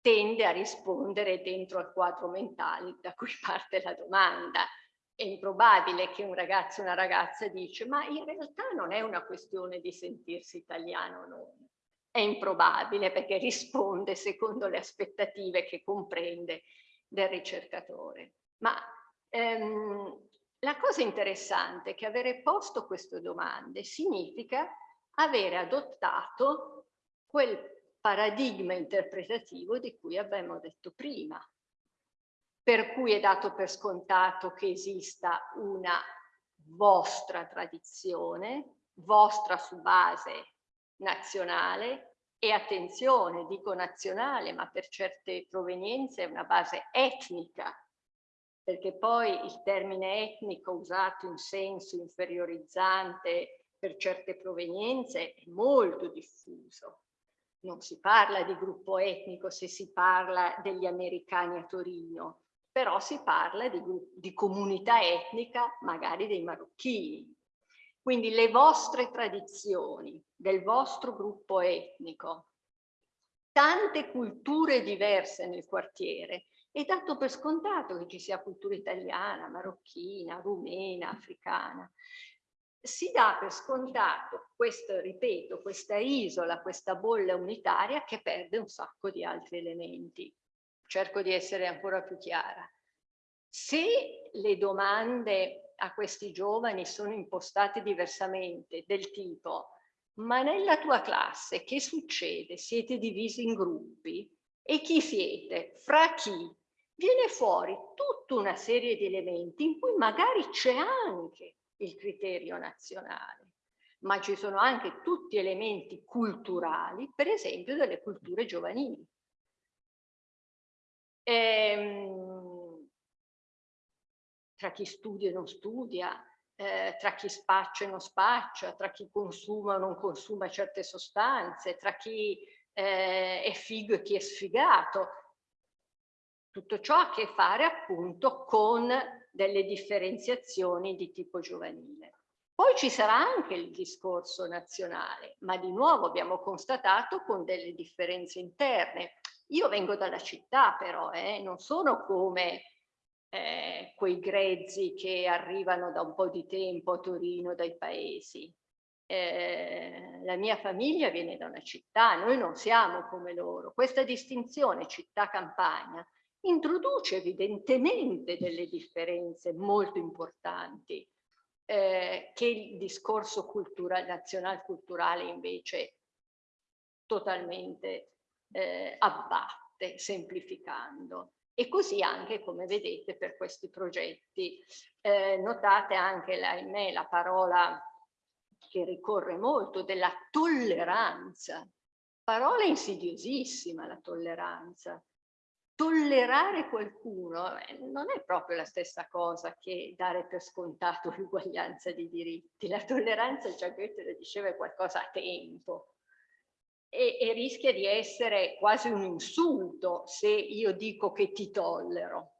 tende a rispondere dentro al quadro mentale da cui parte la domanda. È improbabile che un ragazzo o una ragazza dice ma in realtà non è una questione di sentirsi italiano o non, è improbabile perché risponde secondo le aspettative che comprende del ricercatore. Ma ehm, la cosa interessante è che avere posto queste domande significa avere adottato quel paradigma interpretativo di cui abbiamo detto prima, per cui è dato per scontato che esista una vostra tradizione, vostra su base nazionale. E attenzione, dico nazionale, ma per certe provenienze è una base etnica, perché poi il termine etnico usato in senso inferiorizzante per certe provenienze è molto diffuso. Non si parla di gruppo etnico se si parla degli americani a Torino, però si parla di, di comunità etnica magari dei marocchini. Quindi le vostre tradizioni del vostro gruppo etnico, tante culture diverse nel quartiere, è dato per scontato che ci sia cultura italiana, marocchina, rumena, africana. Si dà per scontato, questo, ripeto, questa isola, questa bolla unitaria che perde un sacco di altri elementi. Cerco di essere ancora più chiara. Se le domande a questi giovani sono impostate diversamente, del tipo ma nella tua classe che succede? Siete divisi in gruppi? E chi siete? Fra chi? Viene fuori tutta una serie di elementi in cui magari c'è anche il criterio nazionale, ma ci sono anche tutti elementi culturali, per esempio delle culture giovanili. Ehm, tra chi studia e non studia, eh, tra chi spaccia e non spaccia, tra chi consuma o non consuma certe sostanze, tra chi eh, è figo e chi è sfigato. Tutto ciò ha a che fare appunto con delle differenziazioni di tipo giovanile. Poi ci sarà anche il discorso nazionale, ma di nuovo abbiamo constatato con delle differenze interne. Io vengo dalla città però, eh, non sono come eh, quei grezzi che arrivano da un po' di tempo a Torino dai paesi. Eh, la mia famiglia viene da una città, noi non siamo come loro. Questa distinzione città-campagna introduce evidentemente delle differenze molto importanti eh, che il discorso culturale, nazional-culturale invece totalmente eh, abbatte, semplificando. E così anche, come vedete, per questi progetti. Eh, notate anche, ahimè, la parola che ricorre molto della tolleranza. Parola insidiosissima, la tolleranza. Tollerare qualcuno eh, non è proprio la stessa cosa che dare per scontato l'uguaglianza di diritti. La tolleranza, già Goethe lo diceva, è qualcosa a tempo e, e rischia di essere quasi un insulto se io dico che ti tollero.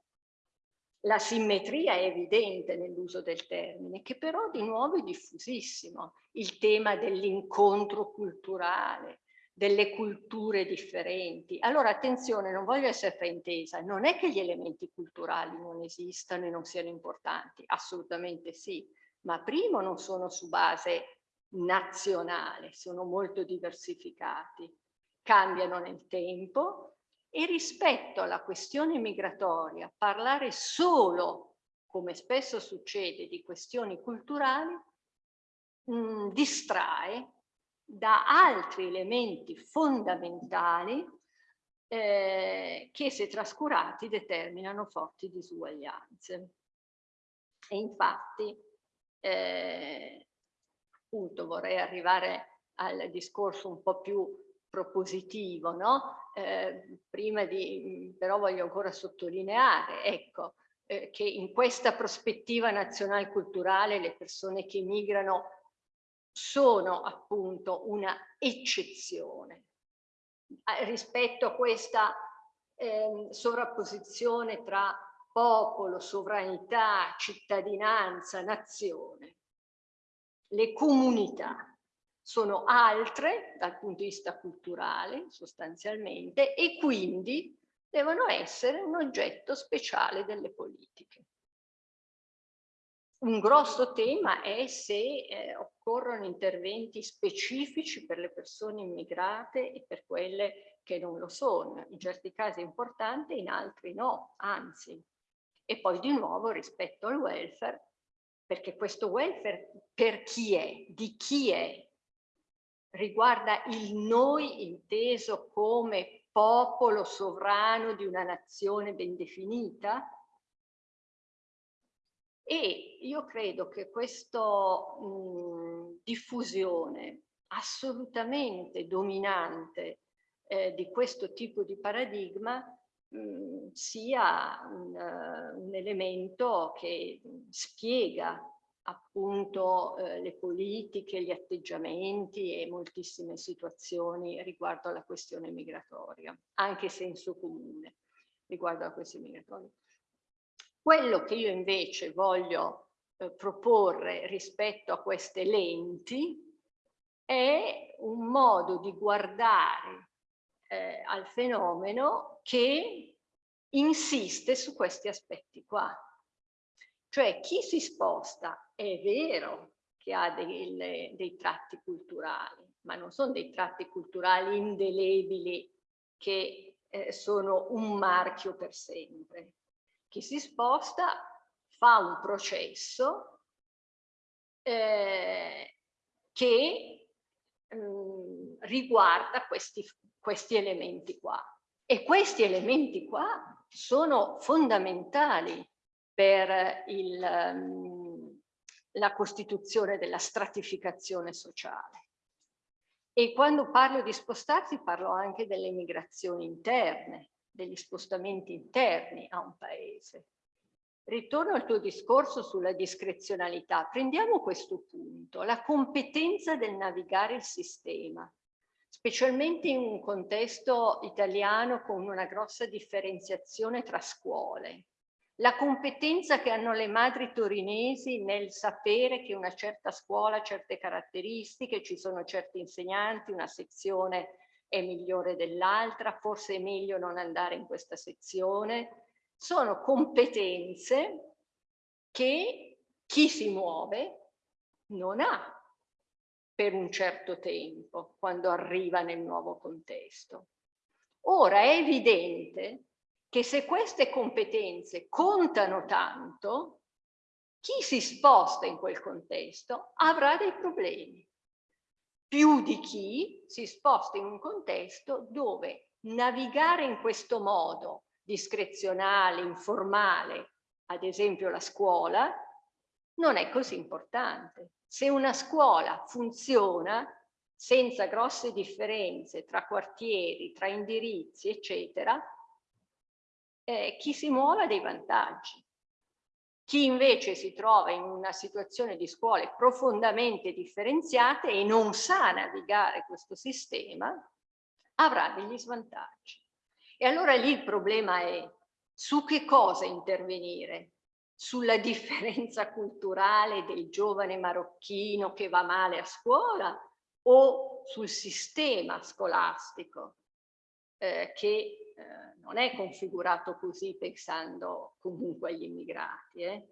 La simmetria è evidente nell'uso del termine, che però di nuovo è diffusissimo. Il tema dell'incontro culturale, delle culture differenti. Allora attenzione, non voglio essere fraintesa, non è che gli elementi culturali non esistano e non siano importanti, assolutamente sì, ma primo non sono su base nazionale, sono molto diversificati, cambiano nel tempo e rispetto alla questione migratoria parlare solo, come spesso succede, di questioni culturali mh, mm, distrae da altri elementi fondamentali eh, che se trascurati determinano forti disuguaglianze. E infatti eh, appunto vorrei arrivare al discorso un po' più propositivo, no? Eh, prima di, però voglio ancora sottolineare, ecco, eh, che in questa prospettiva nazional culturale le persone che migrano sono appunto una eccezione rispetto a questa eh, sovrapposizione tra popolo, sovranità, cittadinanza, nazione le comunità sono altre dal punto di vista culturale sostanzialmente e quindi devono essere un oggetto speciale delle politiche. Un grosso tema è se eh, occorrono interventi specifici per le persone immigrate e per quelle che non lo sono. In certi casi è importante, in altri no, anzi. E poi di nuovo rispetto al welfare, perché questo welfare per chi è, di chi è, riguarda il noi inteso come popolo sovrano di una nazione ben definita, e io credo che questa diffusione assolutamente dominante eh, di questo tipo di paradigma mh, sia un, uh, un, elemento che spiega appunto eh, le politiche, gli atteggiamenti e moltissime situazioni riguardo alla questione migratoria, anche senso comune riguardo alla questione migratoria. Quello che io invece voglio eh, proporre rispetto a queste lenti è un modo di guardare eh, al fenomeno che insiste su questi aspetti qua. Cioè chi si sposta è vero che ha dei, dei tratti culturali, ma non sono dei tratti culturali indelebili che eh, sono un marchio per sempre. Chi si sposta fa un processo eh, che mh, mm, riguarda questi, questi elementi qua. E questi elementi qua sono fondamentali per il, um, la costituzione della stratificazione sociale. E quando parlo di spostarsi parlo anche delle migrazioni interne, degli spostamenti interni a un paese. Ritorno al tuo discorso sulla discrezionalità. Prendiamo questo punto, la competenza del navigare il sistema, specialmente in un contesto italiano con una grossa differenziazione tra scuole. La competenza che hanno le madri torinesi nel sapere che una certa scuola ha certe caratteristiche, ci sono certi insegnanti, una sezione è migliore dell'altra, forse è meglio non andare in questa sezione. Sono competenze che chi si muove non ha per un certo tempo quando arriva nel nuovo contesto. Ora è evidente che se queste competenze contano tanto, chi si sposta in quel contesto avrà dei problemi più di chi si sposta in un contesto dove navigare in questo modo discrezionale, informale, ad esempio la scuola, non è così importante. Se una scuola funziona senza grosse differenze tra quartieri, tra indirizzi, eccetera, eh, chi si muove ha dei vantaggi. Chi invece si trova in una situazione di scuole profondamente differenziate e non sa navigare questo sistema, avrà degli svantaggi. E allora lì il problema è su che cosa intervenire? Sulla differenza culturale del giovane marocchino che va male a scuola o sul sistema scolastico eh, che eh, non è configurato così pensando comunque agli immigrati. Eh.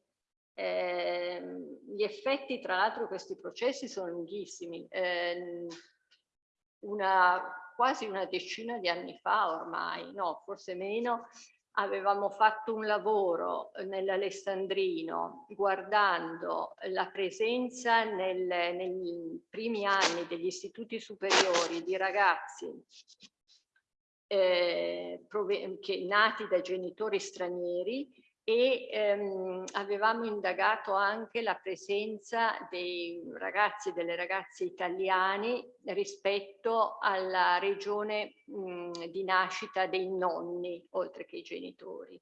Eh, gli effetti, tra l'altro, questi processi sono lunghissimi. Ehm, una, quasi una decina di anni fa ormai, no, forse meno, avevamo fatto un lavoro nell'Alessandrino guardando la presenza nel, nei primi anni degli istituti superiori di ragazzi eh, che, nati da genitori stranieri e ehm, avevamo indagato anche la presenza dei ragazzi e delle ragazze italiani rispetto alla regione mh, di nascita dei nonni, oltre che i genitori.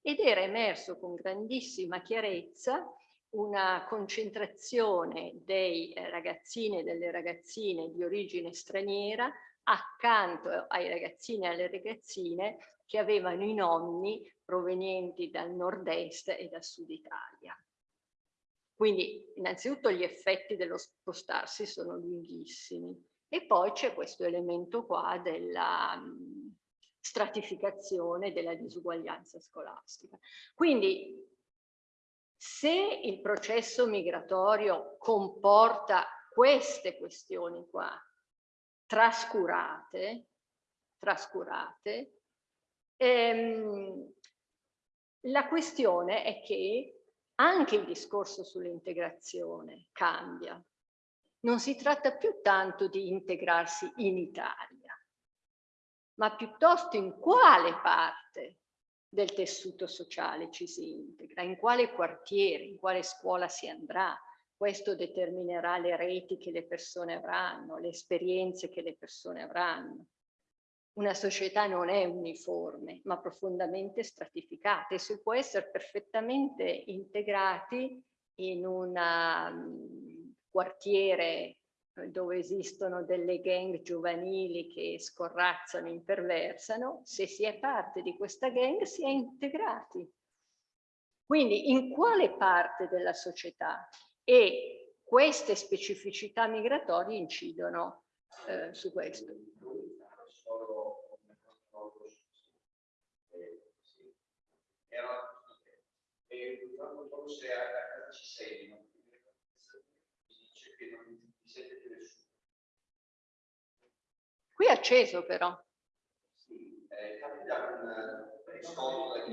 Ed era emerso con grandissima chiarezza una concentrazione dei ragazzini e delle ragazzine di origine straniera accanto ai ragazzini e alle ragazzine che avevano i nonni provenienti dal nord-est e dal sud Italia. Quindi innanzitutto gli effetti dello spostarsi sono lunghissimi e poi c'è questo elemento qua della um, stratificazione della disuguaglianza scolastica. Quindi se il processo migratorio comporta queste questioni qua, trascurate, trascurate ehm, la questione è che anche il discorso sull'integrazione cambia. Non si tratta più tanto di integrarsi in Italia, ma piuttosto in quale parte del tessuto sociale ci si integra, in quale quartiere, in quale scuola si andrà. Questo determinerà le reti che le persone avranno, le esperienze che le persone avranno. Una società non è uniforme, ma profondamente stratificata e si può essere perfettamente integrati in un um, quartiere dove esistono delle gang giovanili che scorrazzano, imperversano, se si è parte di questa gang si è integrati. Quindi in quale parte della società e queste specificità migratorie incidono eh, su questo? Qui è acceso però.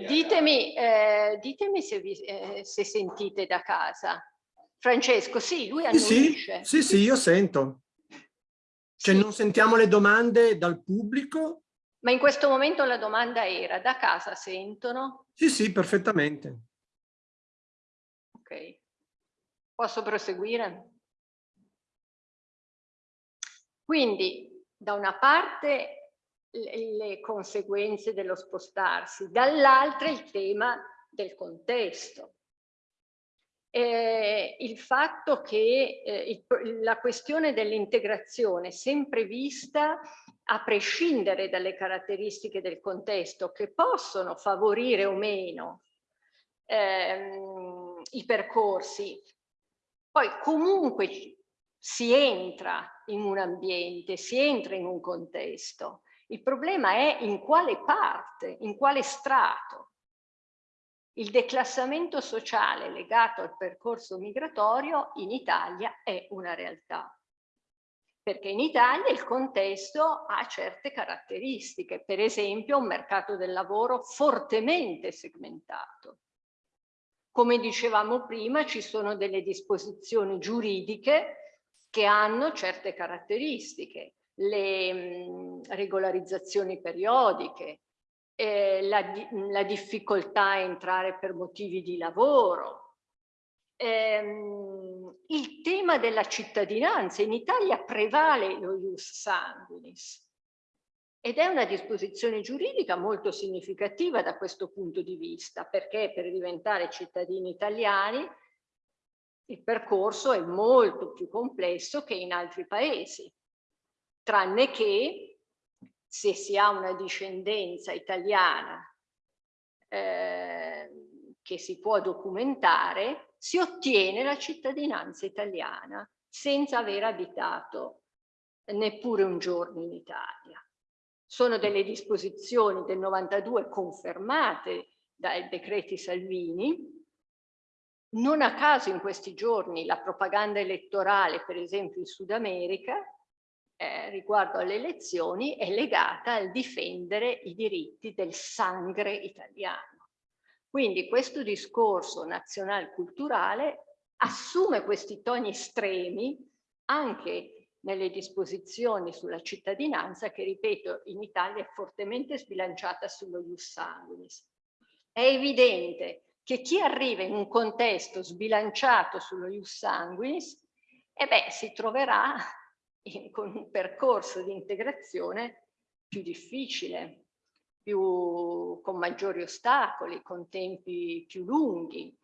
Ditemi, eh, ditemi se, vi, eh, se, sentite da casa. Francesco, sì, lui
annuisce. Sì, sì, sì, io sento. Cioè sì. non sentiamo le domande dal pubblico?
Ma in questo momento la domanda era, da casa sentono?
Sì, sì, perfettamente.
Ok. Posso proseguire? Quindi da una parte le, le conseguenze dello spostarsi, dall'altra il tema del contesto. Eh, il fatto che eh, il, la questione dell'integrazione sempre vista a prescindere dalle caratteristiche del contesto che possono favorire o meno ehm, i percorsi, poi comunque si entra in un ambiente, si entra in un contesto. Il problema è in quale parte, in quale strato. Il declassamento sociale legato al percorso migratorio in Italia è una realtà. Perché in Italia il contesto ha certe caratteristiche, per esempio un mercato del lavoro fortemente segmentato. Come dicevamo prima, ci sono delle disposizioni giuridiche che hanno certe caratteristiche, le mh, regolarizzazioni periodiche, eh, la, la, difficoltà a entrare per motivi di lavoro, ehm, il tema della cittadinanza, in Italia prevale lo ius sanguinis ed è una disposizione giuridica molto significativa da questo punto di vista perché per diventare cittadini italiani il percorso è molto più complesso che in altri paesi, tranne che se si ha una discendenza italiana eh, che si può documentare, si ottiene la cittadinanza italiana senza aver abitato neppure un giorno in Italia. Sono delle disposizioni del 92 confermate dai decreti Salvini, non a caso in questi giorni la propaganda elettorale, per esempio in Sud America, eh, riguardo alle elezioni, è legata al difendere i diritti del sangre italiano. Quindi questo discorso nazional-culturale assume questi toni estremi anche nelle disposizioni sulla cittadinanza che, ripeto, in Italia è fortemente sbilanciata sullo ius sanguinis. È evidente che chi arriva in un contesto sbilanciato sullo ius sanguinis, eh beh, si troverà con un percorso di integrazione più difficile, più, con maggiori ostacoli, con tempi più lunghi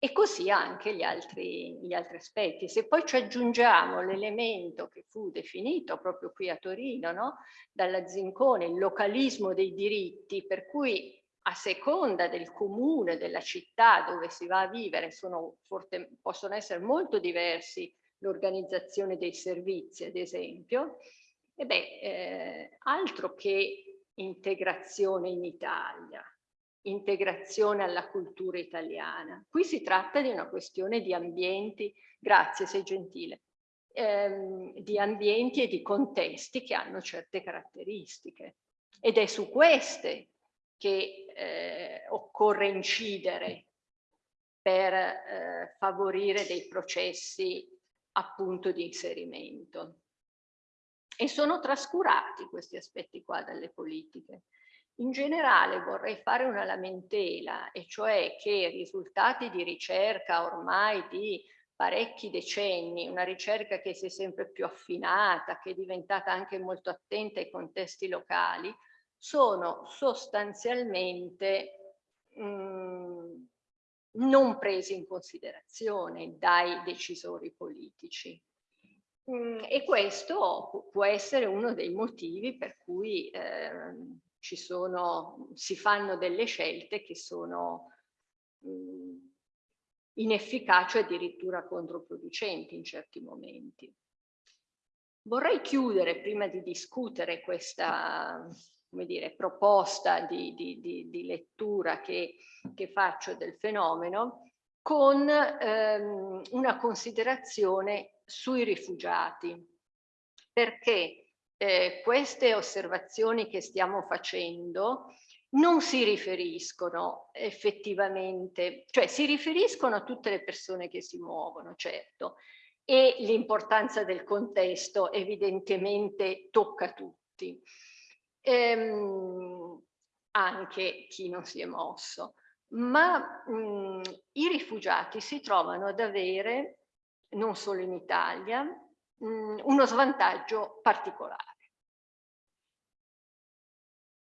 e così anche gli altri, gli altri aspetti. Se poi ci aggiungiamo l'elemento che fu definito proprio qui a Torino no? dalla Zincone, il localismo dei diritti, per cui a seconda del comune, della città dove si va a vivere, forte, possono essere molto diversi l'organizzazione dei servizi, ad esempio, e beh, eh, altro che integrazione in Italia. integrazione alla cultura italiana. Qui si tratta di una questione di ambienti, grazie sei gentile, ehm, di ambienti e di contesti che hanno certe caratteristiche ed è su queste che eh, occorre incidere per eh, favorire dei processi appunto di inserimento. E sono trascurati questi aspetti qua dalle politiche. In generale vorrei fare una lamentela, e cioè che i risultati di ricerca ormai di parecchi decenni, una ricerca che si è sempre più affinata, che è diventata anche molto attenta ai contesti locali, sono sostanzialmente mh, mm, non presi in considerazione dai decisori politici. Mm, e questo può essere uno dei motivi per cui eh, ci sono, si fanno delle scelte che sono mh, mm, inefficaci addirittura controproducenti in certi momenti. Vorrei chiudere prima di discutere questa come dire, proposta di, di, di, di lettura che, che, faccio del fenomeno con ehm, una considerazione sui rifugiati, perché eh, queste osservazioni che stiamo facendo non si riferiscono effettivamente, cioè si riferiscono a tutte le persone che si muovono, certo, e l'importanza del contesto evidentemente tocca tutti ehm, anche chi non si è mosso, ma mh, i rifugiati si trovano ad avere, non solo in Italia, mh, uno svantaggio particolare.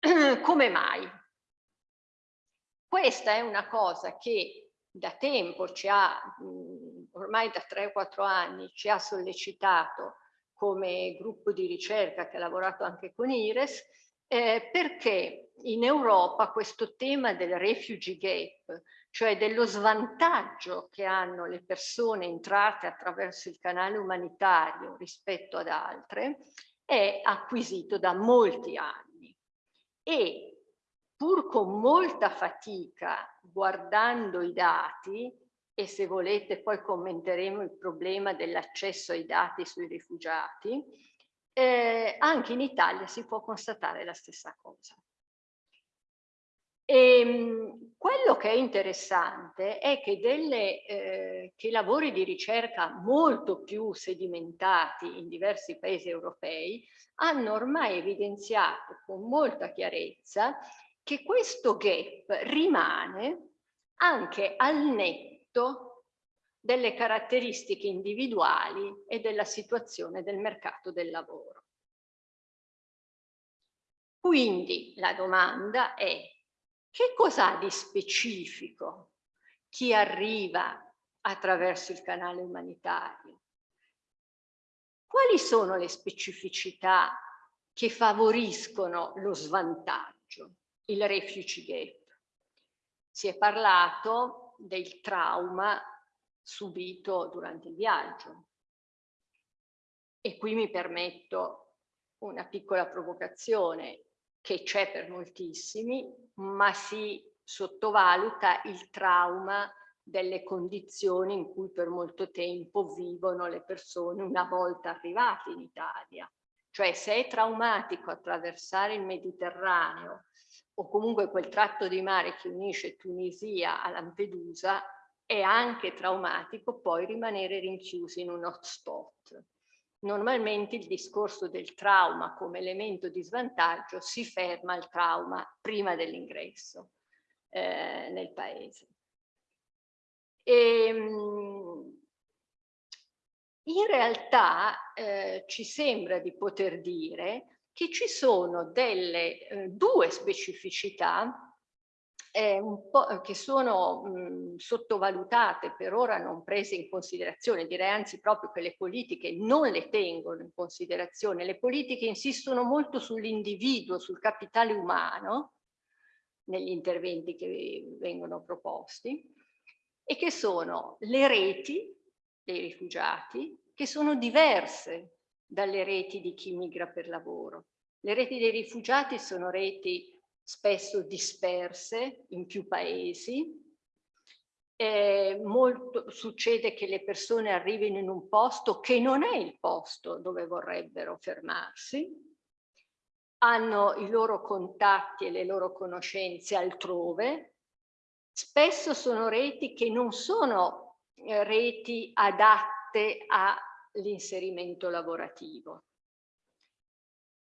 Come mai? Questa è una cosa che da tempo ci ha, mh, ormai da 3-4 anni, ci ha sollecitato come gruppo di ricerca che ha lavorato anche con IRES, eh, perché in Europa questo tema del refugee gap, cioè dello svantaggio che hanno le persone entrate attraverso il canale umanitario rispetto ad altre, è acquisito da molti anni. E pur con molta fatica, guardando i dati, e se volete poi commenteremo il problema dell'accesso ai dati sui rifugiati, eh, anche in Italia si può constatare la stessa cosa. E, ehm, quello che è interessante è che, delle, eh, che lavori di ricerca molto più sedimentati in diversi paesi europei hanno ormai evidenziato con molta chiarezza che questo gap rimane anche al netto delle caratteristiche individuali e della situazione del mercato del lavoro. Quindi la domanda è che ha di specifico chi arriva attraverso il canale umanitario? Quali sono le specificità che favoriscono lo svantaggio, il refugee gap? Si è parlato del trauma subito durante il viaggio. E qui mi permetto una piccola provocazione che c'è per moltissimi, ma si sottovaluta il trauma delle condizioni in cui per molto tempo vivono le persone una volta arrivate in Italia. Cioè se è traumatico attraversare il Mediterraneo o comunque quel tratto di mare che unisce Tunisia a Lampedusa, è anche traumatico poi rimanere rinchiusi in un hotspot. Normalmente il discorso del trauma come elemento di svantaggio si ferma al trauma prima dell'ingresso eh, nel paese. E, ehm, in realtà eh, ci sembra di poter dire che ci sono delle eh, due specificità che sono mh, sottovalutate, per ora non prese in considerazione, direi anzi proprio che le politiche non le tengono in considerazione. Le politiche insistono molto sull'individuo, sul capitale umano, negli interventi che vengono proposti, e che sono le reti dei rifugiati, che sono diverse dalle reti di chi migra per lavoro. Le reti dei rifugiati sono reti spesso disperse in più paesi. Eh, molto, succede che le persone arrivino in un posto che non è il posto dove vorrebbero fermarsi, hanno i loro contatti e le loro conoscenze altrove, spesso sono reti che non sono eh, reti adatte all'inserimento lavorativo.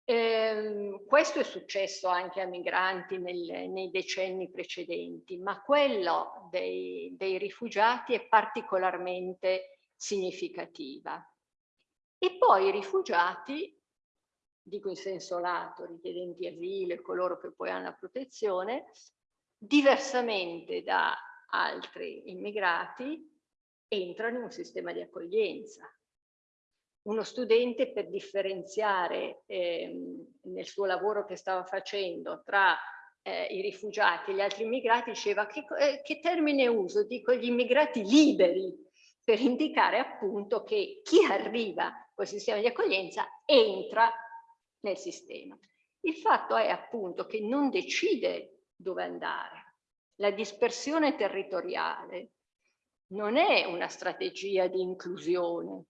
Eh, questo è successo anche a migranti nel, nei decenni precedenti, ma quello dei, dei rifugiati è particolarmente significativa. E poi i rifugiati, dico in senso lato, richiedenti asilo e coloro che poi hanno la protezione, diversamente da altri immigrati, entrano in un sistema di accoglienza uno studente per differenziare ehm, nel suo lavoro che stava facendo tra eh, i rifugiati e gli altri immigrati diceva che, eh, che termine uso? Dico gli immigrati liberi per indicare appunto che chi arriva col sistema di accoglienza entra nel sistema. Il fatto è appunto che non decide dove andare. La dispersione territoriale non è una strategia di inclusione,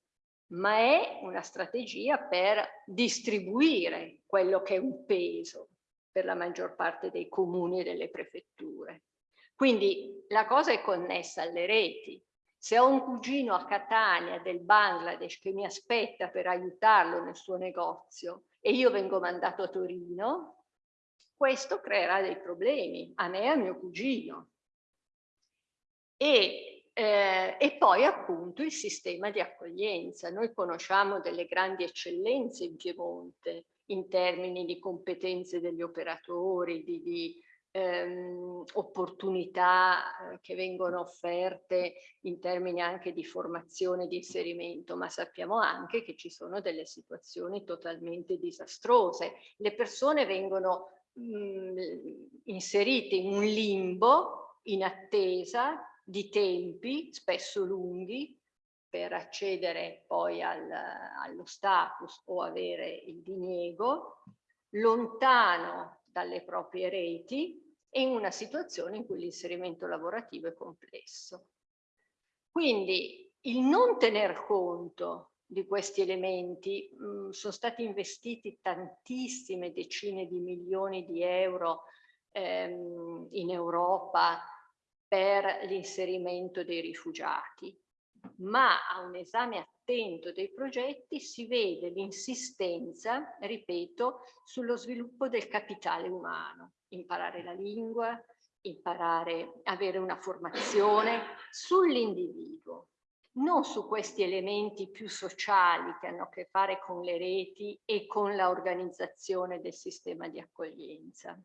ma è una strategia per distribuire quello che è un peso per la maggior parte dei comuni e delle prefetture. Quindi la cosa è connessa alle reti. Se ho un cugino a Catania del Bangladesh che mi aspetta per aiutarlo nel suo negozio e io vengo mandato a Torino, questo creerà dei problemi a me e a mio cugino. E eh, e poi appunto il sistema di accoglienza. Noi conosciamo delle grandi eccellenze in Piemonte in termini di competenze degli operatori, di, di ehm, opportunità eh, che vengono offerte in termini anche di formazione e di inserimento, ma sappiamo anche che ci sono delle situazioni totalmente disastrose. Le persone vengono mh, mm, inserite in un limbo in attesa di tempi spesso lunghi per accedere poi al, allo status o avere il diniego, lontano dalle proprie reti e in una situazione in cui l'inserimento lavorativo è complesso. Quindi il non tener conto di questi elementi mh, mm, sono stati investiti tantissime decine di milioni di euro ehm, in Europa per l'inserimento dei rifugiati, ma a un esame attento dei progetti si vede l'insistenza, ripeto, sullo sviluppo del capitale umano, imparare la lingua, imparare, avere una formazione sull'individuo, non su questi elementi più sociali che hanno a che fare con le reti e con l'organizzazione del sistema di accoglienza.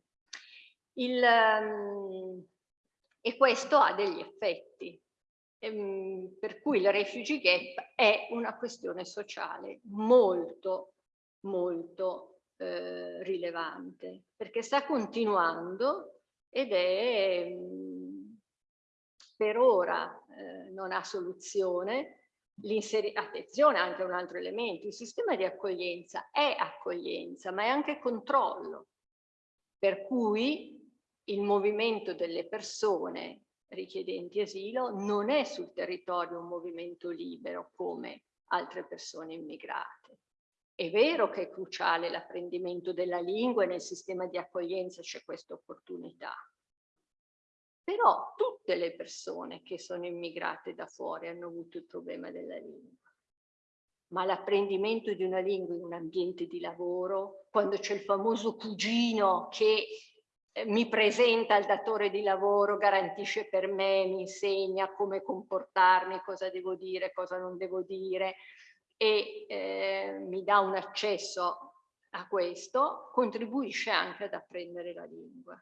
Il, um, e questo ha degli effetti. Ehm, per cui il refugee gap è una questione sociale molto, molto eh, rilevante, perché sta continuando ed è mh, per ora eh, non ha soluzione. Attenzione anche un altro elemento, il sistema di accoglienza è accoglienza, ma è anche controllo, per cui il movimento delle persone richiedenti asilo non è sul territorio un movimento libero come altre persone immigrate. È vero che è cruciale l'apprendimento della lingua e nel sistema di accoglienza c'è questa opportunità. Però tutte le persone che sono immigrate da fuori hanno avuto il problema della lingua. Ma l'apprendimento di una lingua in un ambiente di lavoro, quando c'è il famoso cugino che mi presenta il datore di lavoro, garantisce per me, mi insegna come comportarmi, cosa devo dire, cosa non devo dire e eh, mi dà un accesso a questo, contribuisce anche ad apprendere la lingua.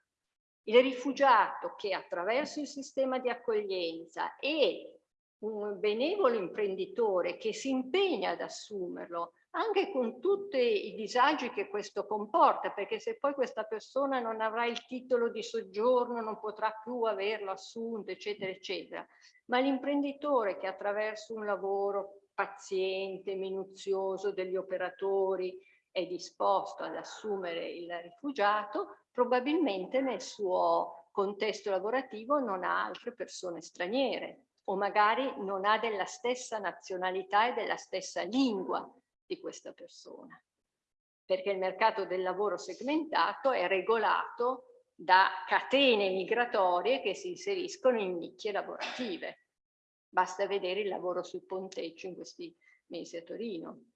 Il rifugiato che attraverso il sistema di accoglienza e un benevolo imprenditore che si impegna ad assumerlo anche con tutti i disagi che questo comporta, perché se poi questa persona non avrà il titolo di soggiorno, non potrà più averlo assunto, eccetera, eccetera. Ma l'imprenditore che attraverso un lavoro paziente, minuzioso degli operatori è disposto ad assumere il rifugiato, probabilmente nel suo contesto lavorativo non ha altre persone straniere o magari non ha della stessa nazionalità e della stessa lingua di questa persona. Perché il mercato del lavoro segmentato è regolato da catene migratorie che si inseriscono in nicchie lavorative. Basta vedere il lavoro sul ponteggio in questi mesi a Torino.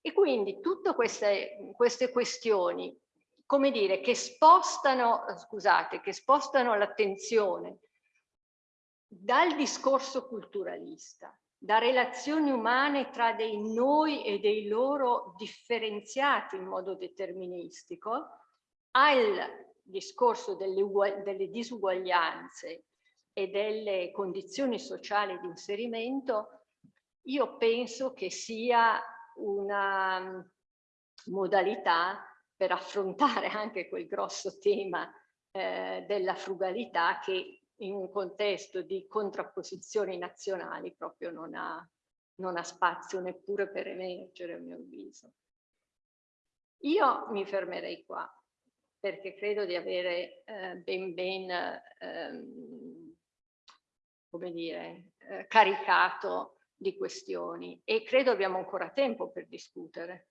E quindi tutte queste, queste questioni, come dire, che spostano, scusate, che spostano l'attenzione dal discorso culturalista, da relazioni umane tra dei noi e dei loro differenziati in modo deterministico, al discorso delle, delle disuguaglianze e delle condizioni sociali di inserimento, io penso che sia una mm, modalità per affrontare anche quel grosso tema eh, della frugalità che in un contesto di contrapposizioni nazionali proprio non ha, non ha spazio neppure per emergere a mio avviso. Io mi fermerei qua perché credo di avere eh, ben ben ehm, come dire, eh, caricato di questioni e credo abbiamo ancora tempo per discutere.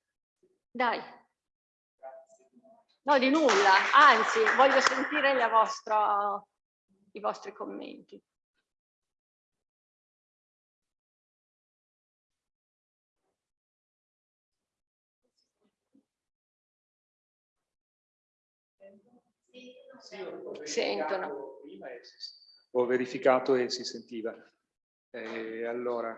Dai. No, di nulla, anzi voglio sentire la vostra, i vostri commenti. Sentono.
Ho verificato e si sentiva. Eh, allora.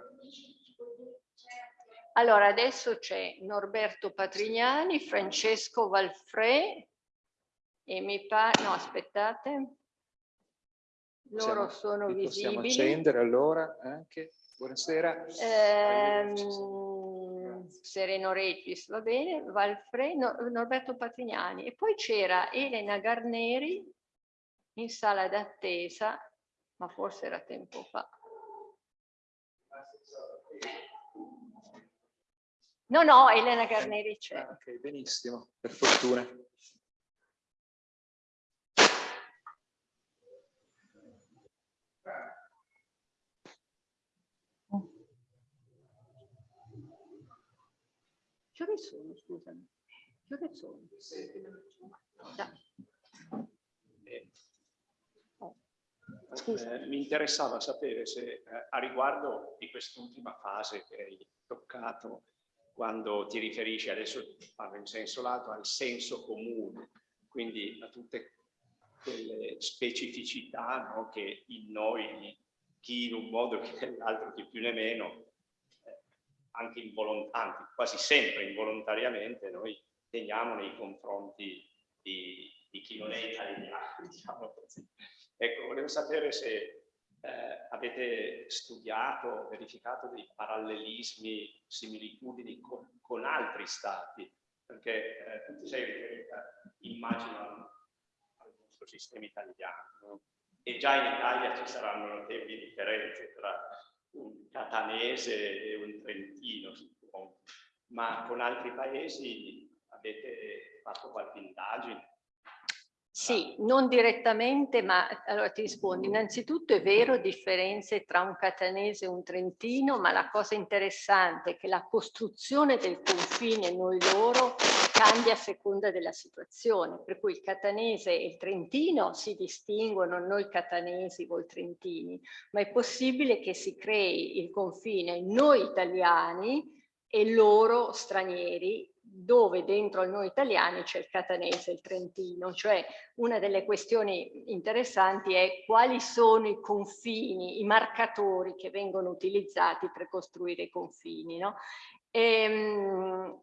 allora, adesso c'è Norberto Patrignani, Francesco Valfré e mi pare... No, aspettate. Loro
possiamo,
sono visibili.
Possiamo accendere allora anche. Buonasera.
Ehm, Sereno Regis, va bene, Valfre, no, Norberto Patrignani. E poi c'era Elena Garneri in sala d'attesa, ma forse era tempo fa. No, no, Elena Garneri c'è.
Ah, ok, benissimo, per fortuna.
Ore sono, scusami? Che sono?
Eh, mi interessava sapere se eh, a riguardo di quest'ultima fase che hai toccato, quando ti riferisci, adesso parlo in senso lato, al senso comune, quindi a tutte quelle specificità no, che in noi, chi in un modo, chi nell'altro, chi più né meno, anche involontanti, quasi sempre involontariamente, noi teniamo nei confronti di, di chi non è italiano, diciamo così. Ecco, volevo sapere se eh, avete studiato, verificato dei parallelismi, similitudini con, con altri stati, perché eh, tu sei riferita, immagino, al nostro sistema italiano, no? e già in Italia ci saranno notevoli differenze tra un catanese e un trentino. Ma con altri paesi avete fatto qualche indagine?
Sì, non direttamente, ma allora ti rispondo. Innanzitutto è vero differenze tra un catanese e un trentino, ma la cosa interessante è che la costruzione del confine noi loro cambia a seconda della situazione, per cui il catanese e il trentino si distinguono, noi catanesi o trentini, ma è possibile che si crei il confine noi italiani e loro stranieri dove dentro noi italiani c'è il catanese e il trentino, cioè una delle questioni interessanti è quali sono i confini, i marcatori che vengono utilizzati per costruire i confini. No? E, ehm,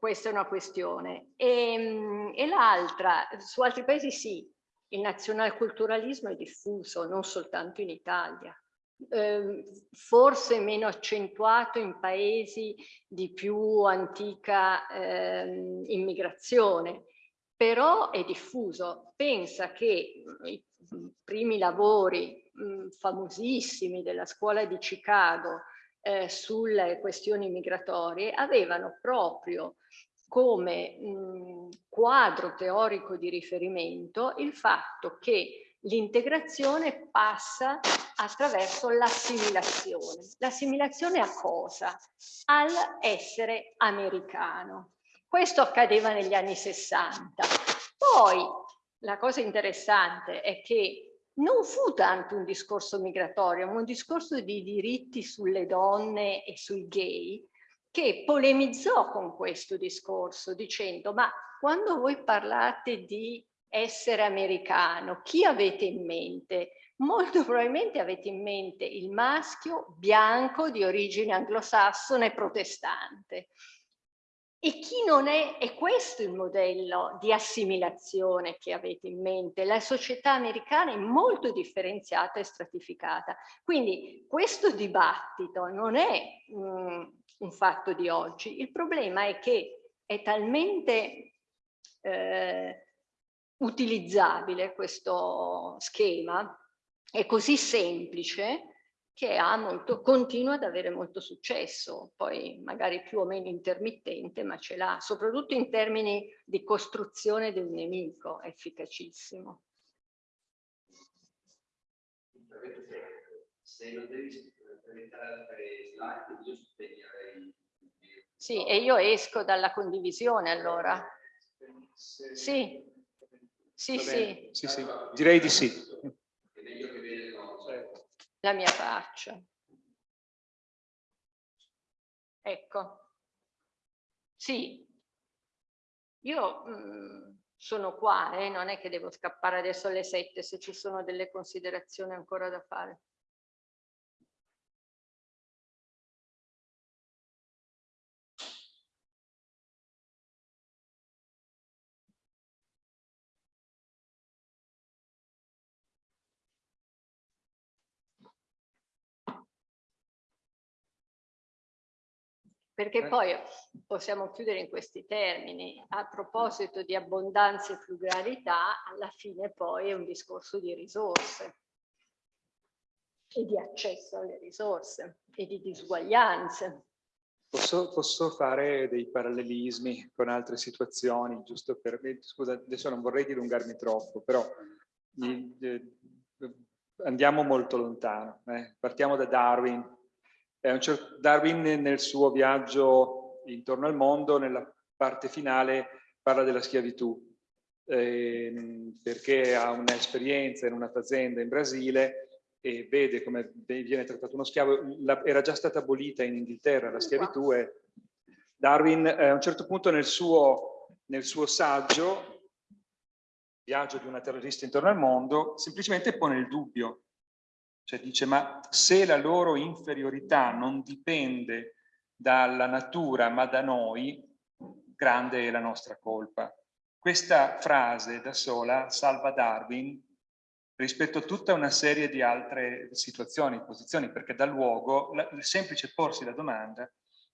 questa è una questione. E, ehm, e l'altra, su altri paesi sì, il nazionalculturalismo è diffuso, non soltanto in Italia. Eh, forse meno accentuato in paesi di più antica eh, immigrazione, però è diffuso. Pensa che i primi lavori mh, famosissimi della scuola di Chicago eh, sulle questioni migratorie avevano proprio come mh, quadro teorico di riferimento il fatto che l'integrazione passa attraverso l'assimilazione. L'assimilazione a cosa? Al essere americano. Questo accadeva negli anni 60. Poi la cosa interessante è che non fu tanto un discorso migratorio, ma un discorso di diritti sulle donne e sui gay, che polemizzò con questo discorso dicendo ma quando voi parlate di essere americano, chi avete in mente? Molto probabilmente avete in mente il maschio bianco di origine anglosassone protestante. E chi non è, è questo il modello di assimilazione che avete in mente. La società americana è molto differenziata e stratificata. Quindi questo dibattito non è mh, mm, un fatto di oggi. Il problema è che è talmente eh, utilizzabile questo schema, è così semplice che ha molto, continua ad avere molto successo, poi magari più o meno intermittente, ma ce l'ha, soprattutto in termini di costruzione del nemico, è efficacissimo. Se non devi presentare altre slide, io spegnerei. Sì, e io esco dalla condivisione allora. Sì, sì, sì.
sì, sì. Direi di sì
la mia faccia. Ecco. Sì, io mh, mm, sono qua, eh, non è che devo scappare adesso alle sette se ci sono delle considerazioni ancora da fare. Perché poi possiamo chiudere in questi termini, a proposito di abbondanza e pluralità, alla fine poi è un discorso di risorse e di accesso alle risorse e di disuguaglianze.
Posso, posso, fare dei parallelismi con altre situazioni, giusto per... Scusa, adesso non vorrei dilungarmi troppo, però eh, andiamo molto lontano. Eh. Partiamo da Darwin, Darwin nel suo viaggio intorno al mondo, nella parte finale, parla della schiavitù, eh, perché ha un'esperienza in una fazenda in Brasile e vede come viene trattato uno schiavo. La, era già stata abolita in Inghilterra la schiavitù e Darwin eh, a un certo punto nel suo, nel suo saggio, Viaggio di una terrorista intorno al mondo, semplicemente pone il dubbio cioè dice, ma se la loro inferiorità non dipende dalla natura ma da noi, grande è la nostra colpa. Questa frase da sola salva Darwin rispetto a tutta una serie di altre situazioni, posizioni, perché dà luogo, il semplice porsi la domanda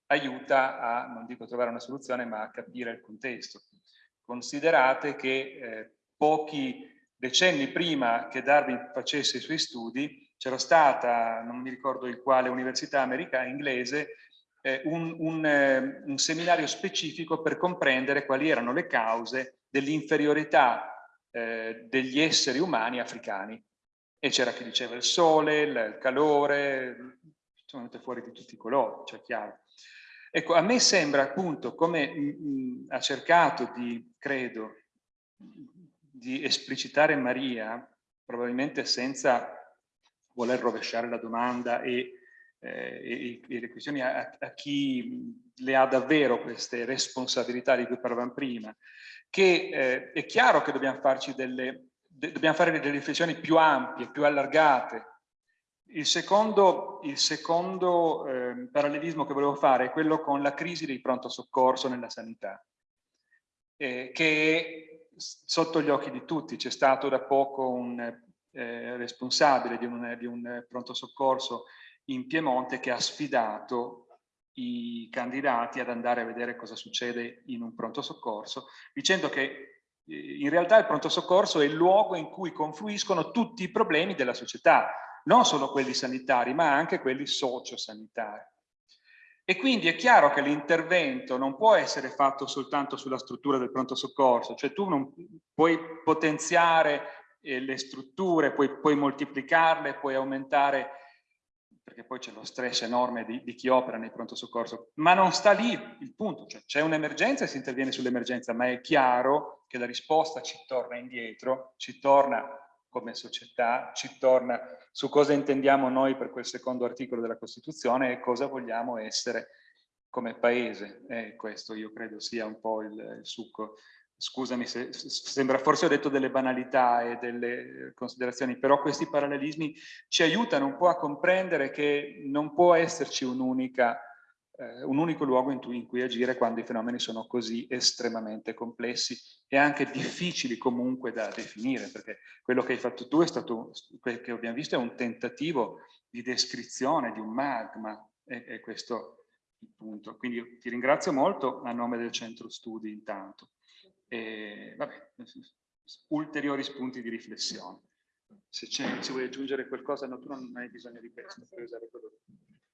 aiuta a, non dico trovare una soluzione, ma a capire il contesto. Considerate che eh, pochi decenni prima che Darwin facesse i suoi studi, c'era stata, non mi ricordo in quale università americana, inglese, eh, un, un, eh, un, seminario specifico per comprendere quali erano le cause dell'inferiorità eh, degli esseri umani africani. E c'era chi diceva il sole, il, il calore, sono venute fuori di tutti i colori, cioè chiaro. Ecco, a me sembra appunto come mh, mh, ha cercato di, credo, di esplicitare Maria, probabilmente senza voler rovesciare la domanda e, eh, e, e le questioni a, a, chi le ha davvero queste responsabilità di cui parlavamo prima, che eh, è chiaro che dobbiamo, farci delle, de, dobbiamo fare delle riflessioni più ampie, più allargate. Il secondo, il secondo eh, parallelismo che volevo fare è quello con la crisi dei pronto soccorso nella sanità, eh, che è sotto gli occhi di tutti. C'è stato da poco un eh, responsabile di un, di un pronto soccorso in Piemonte che ha sfidato i candidati ad andare a vedere cosa succede in un pronto soccorso, dicendo che eh, in realtà il pronto soccorso è il luogo in cui confluiscono tutti i problemi della società, non solo quelli sanitari, ma anche quelli sociosanitari. E quindi è chiaro che l'intervento non può essere fatto soltanto sulla struttura del pronto soccorso, cioè tu non puoi potenziare le strutture, puoi, puoi moltiplicarle, puoi aumentare perché poi c'è lo stress enorme di, di, chi opera nei pronto soccorso, ma non sta lì il punto, cioè c'è un'emergenza e si interviene sull'emergenza, ma è chiaro che la risposta ci torna indietro, ci torna come società, ci torna su cosa intendiamo noi per quel secondo articolo della Costituzione e cosa vogliamo essere come paese. E questo io credo sia un po' il, il succo scusami se sembra forse ho detto delle banalità e delle considerazioni, però questi parallelismi ci aiutano un po' a comprendere che non può esserci un'unica eh, un unico luogo in cui, agire quando i fenomeni sono così estremamente complessi e anche difficili comunque da definire, perché quello che hai fatto tu è stato, quello che abbiamo visto è un tentativo di descrizione di un magma, e, e questo il punto. Quindi ti ringrazio molto a nome del centro studi intanto. E, vabbè, ulteriori spunti di riflessione. Se, se vuoi aggiungere qualcosa, no, tu non hai bisogno di questo, puoi usare quello.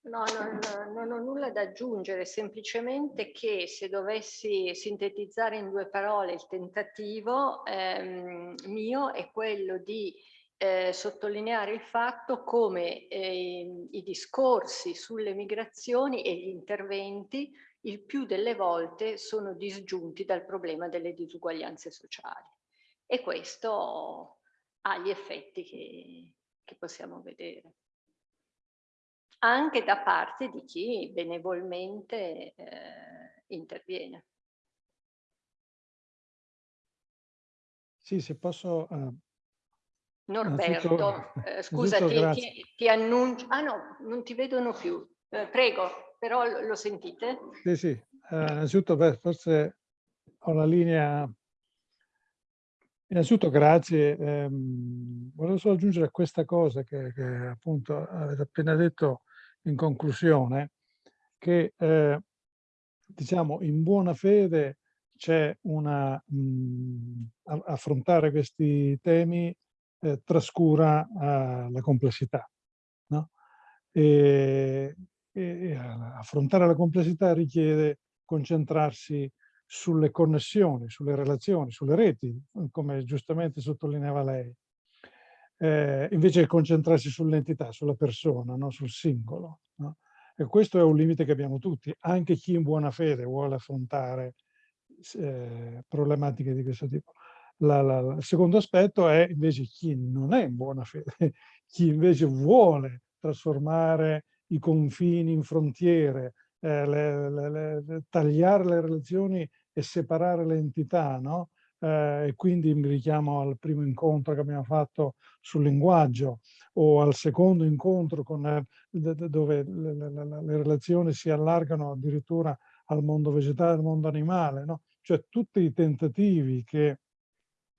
No, no, no, non ho nulla da aggiungere, semplicemente che se dovessi sintetizzare in due parole il tentativo ehm, mio è quello di eh, sottolineare il fatto come eh, i discorsi sulle migrazioni e gli interventi il più delle volte sono disgiunti dal problema delle disuguaglianze sociali. E questo ha gli effetti che, che possiamo vedere. Anche da parte di chi benevolmente eh, interviene.
Sì, se posso... Uh,
Norberto, eh, scusa, ti, ti, ti, annuncio... Ah no, non ti vedono più. Eh, prego però lo sentite?
Sì, sì. Uh, innanzitutto, beh, forse ho la linea... Innanzitutto grazie. Um, volevo solo aggiungere questa cosa che, che, appunto avete appena detto in conclusione, che eh, diciamo in buona fede c'è una... Mh, affrontare questi temi eh, trascura uh, la complessità. No? E, e affrontare la complessità richiede concentrarsi sulle connessioni, sulle relazioni, sulle reti, come giustamente sottolineava lei, eh, invece concentrarsi sull'entità, sulla persona, no? sul singolo. No? E questo è un limite che abbiamo tutti, anche chi in buona fede vuole affrontare eh, problematiche di questo tipo. La, la, la, il secondo aspetto è invece chi non è in buona fede, chi invece vuole trasformare i confini in frontiere, eh, le, le, le, tagliare le relazioni e separare le entità, no? Eh, e quindi mi richiamo al primo incontro che abbiamo fatto sul linguaggio o al secondo incontro con, eh, dove le, le, relazioni si allargano addirittura al mondo vegetale, al mondo animale, no? cioè tutti i tentativi che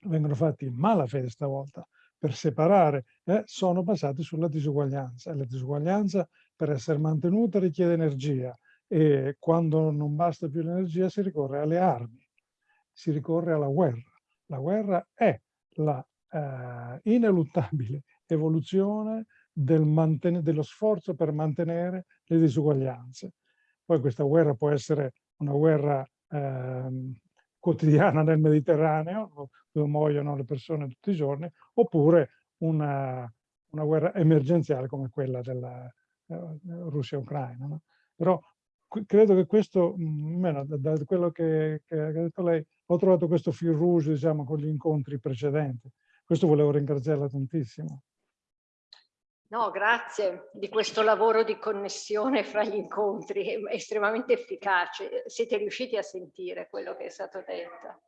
vengono fatti in malafede stavolta per separare eh, sono basati sulla disuguaglianza e la disuguaglianza per essere mantenuta richiede energia e quando non basta più l'energia si ricorre alle armi, si ricorre alla guerra. La guerra è la eh, ineluttabile evoluzione del dello sforzo per mantenere le disuguaglianze. Poi questa guerra può essere una guerra eh, quotidiana nel Mediterraneo, dove muoiono le persone tutti i giorni, oppure una, una guerra emergenziale come quella della, Russia-Ucraina. No? Però credo che questo, mm, almeno da, da quello che, che, ha detto lei, ho trovato questo fil rouge diciamo, con gli incontri precedenti. Questo volevo ringraziarla tantissimo.
No, grazie di questo lavoro di connessione fra gli incontri, estremamente efficace. Siete riusciti a sentire quello che è stato detto.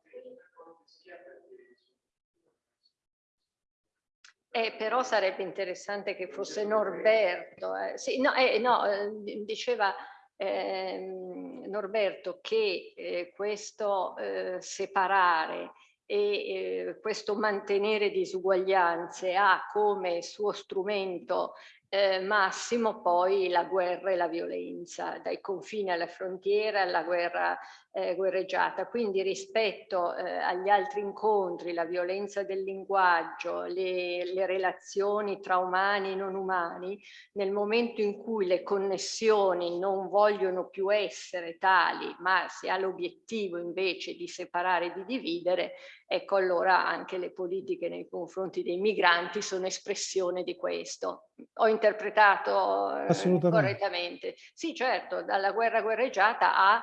Eh, però sarebbe interessante che fosse Norberto. Eh. Sì, no, eh, no eh, diceva ehm, Norberto che eh, questo eh, separare e questo mantenere disuguaglianze ha come suo strumento eh, massimo poi la guerra e la violenza, dai confini alla frontiera alla guerra eh, guerreggiata. Quindi rispetto eh, agli altri incontri, la violenza del linguaggio, le, le relazioni tra umani e non umani, nel momento in cui le connessioni non vogliono più essere tali, ma si ha l'obiettivo invece di separare e di dividere, ecco allora anche le politiche nei confronti dei migranti sono espressione di questo. Ho interpretato eh, correttamente? Sì, certo, dalla guerra guerreggiata a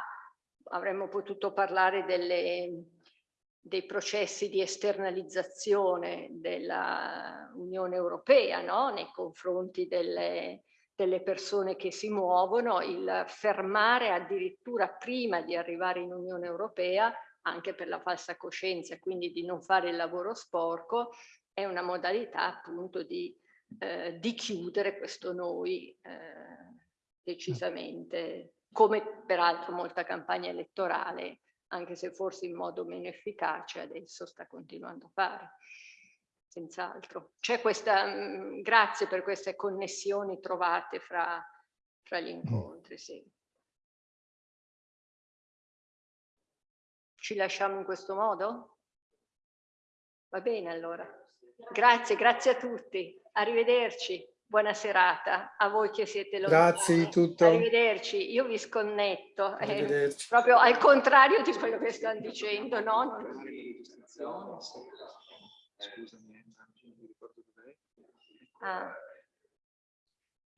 avremmo potuto parlare delle, dei processi di esternalizzazione dell'Unione Europea no? nei confronti delle, delle persone che si muovono, il fermare addirittura prima di arrivare in Unione Europea, anche per la falsa coscienza, quindi di non fare il lavoro sporco, è una modalità appunto di, eh, di chiudere questo noi eh, decisamente come peraltro molta campagna elettorale, anche se forse in modo meno efficace, adesso sta continuando a fare. Senz'altro. C'è questa, mh, grazie per queste connessioni trovate fra, fra gli incontri, sì. Ci lasciamo in questo modo? Va bene allora. Grazie, grazie a tutti. Arrivederci. Buona serata a voi che siete lontani.
Grazie di tutto.
Arrivederci, io vi sconnetto, eh, proprio al contrario di quello che stanno dicendo, no? Non...
Scusami, non mi ricordo dov'è.
Ah.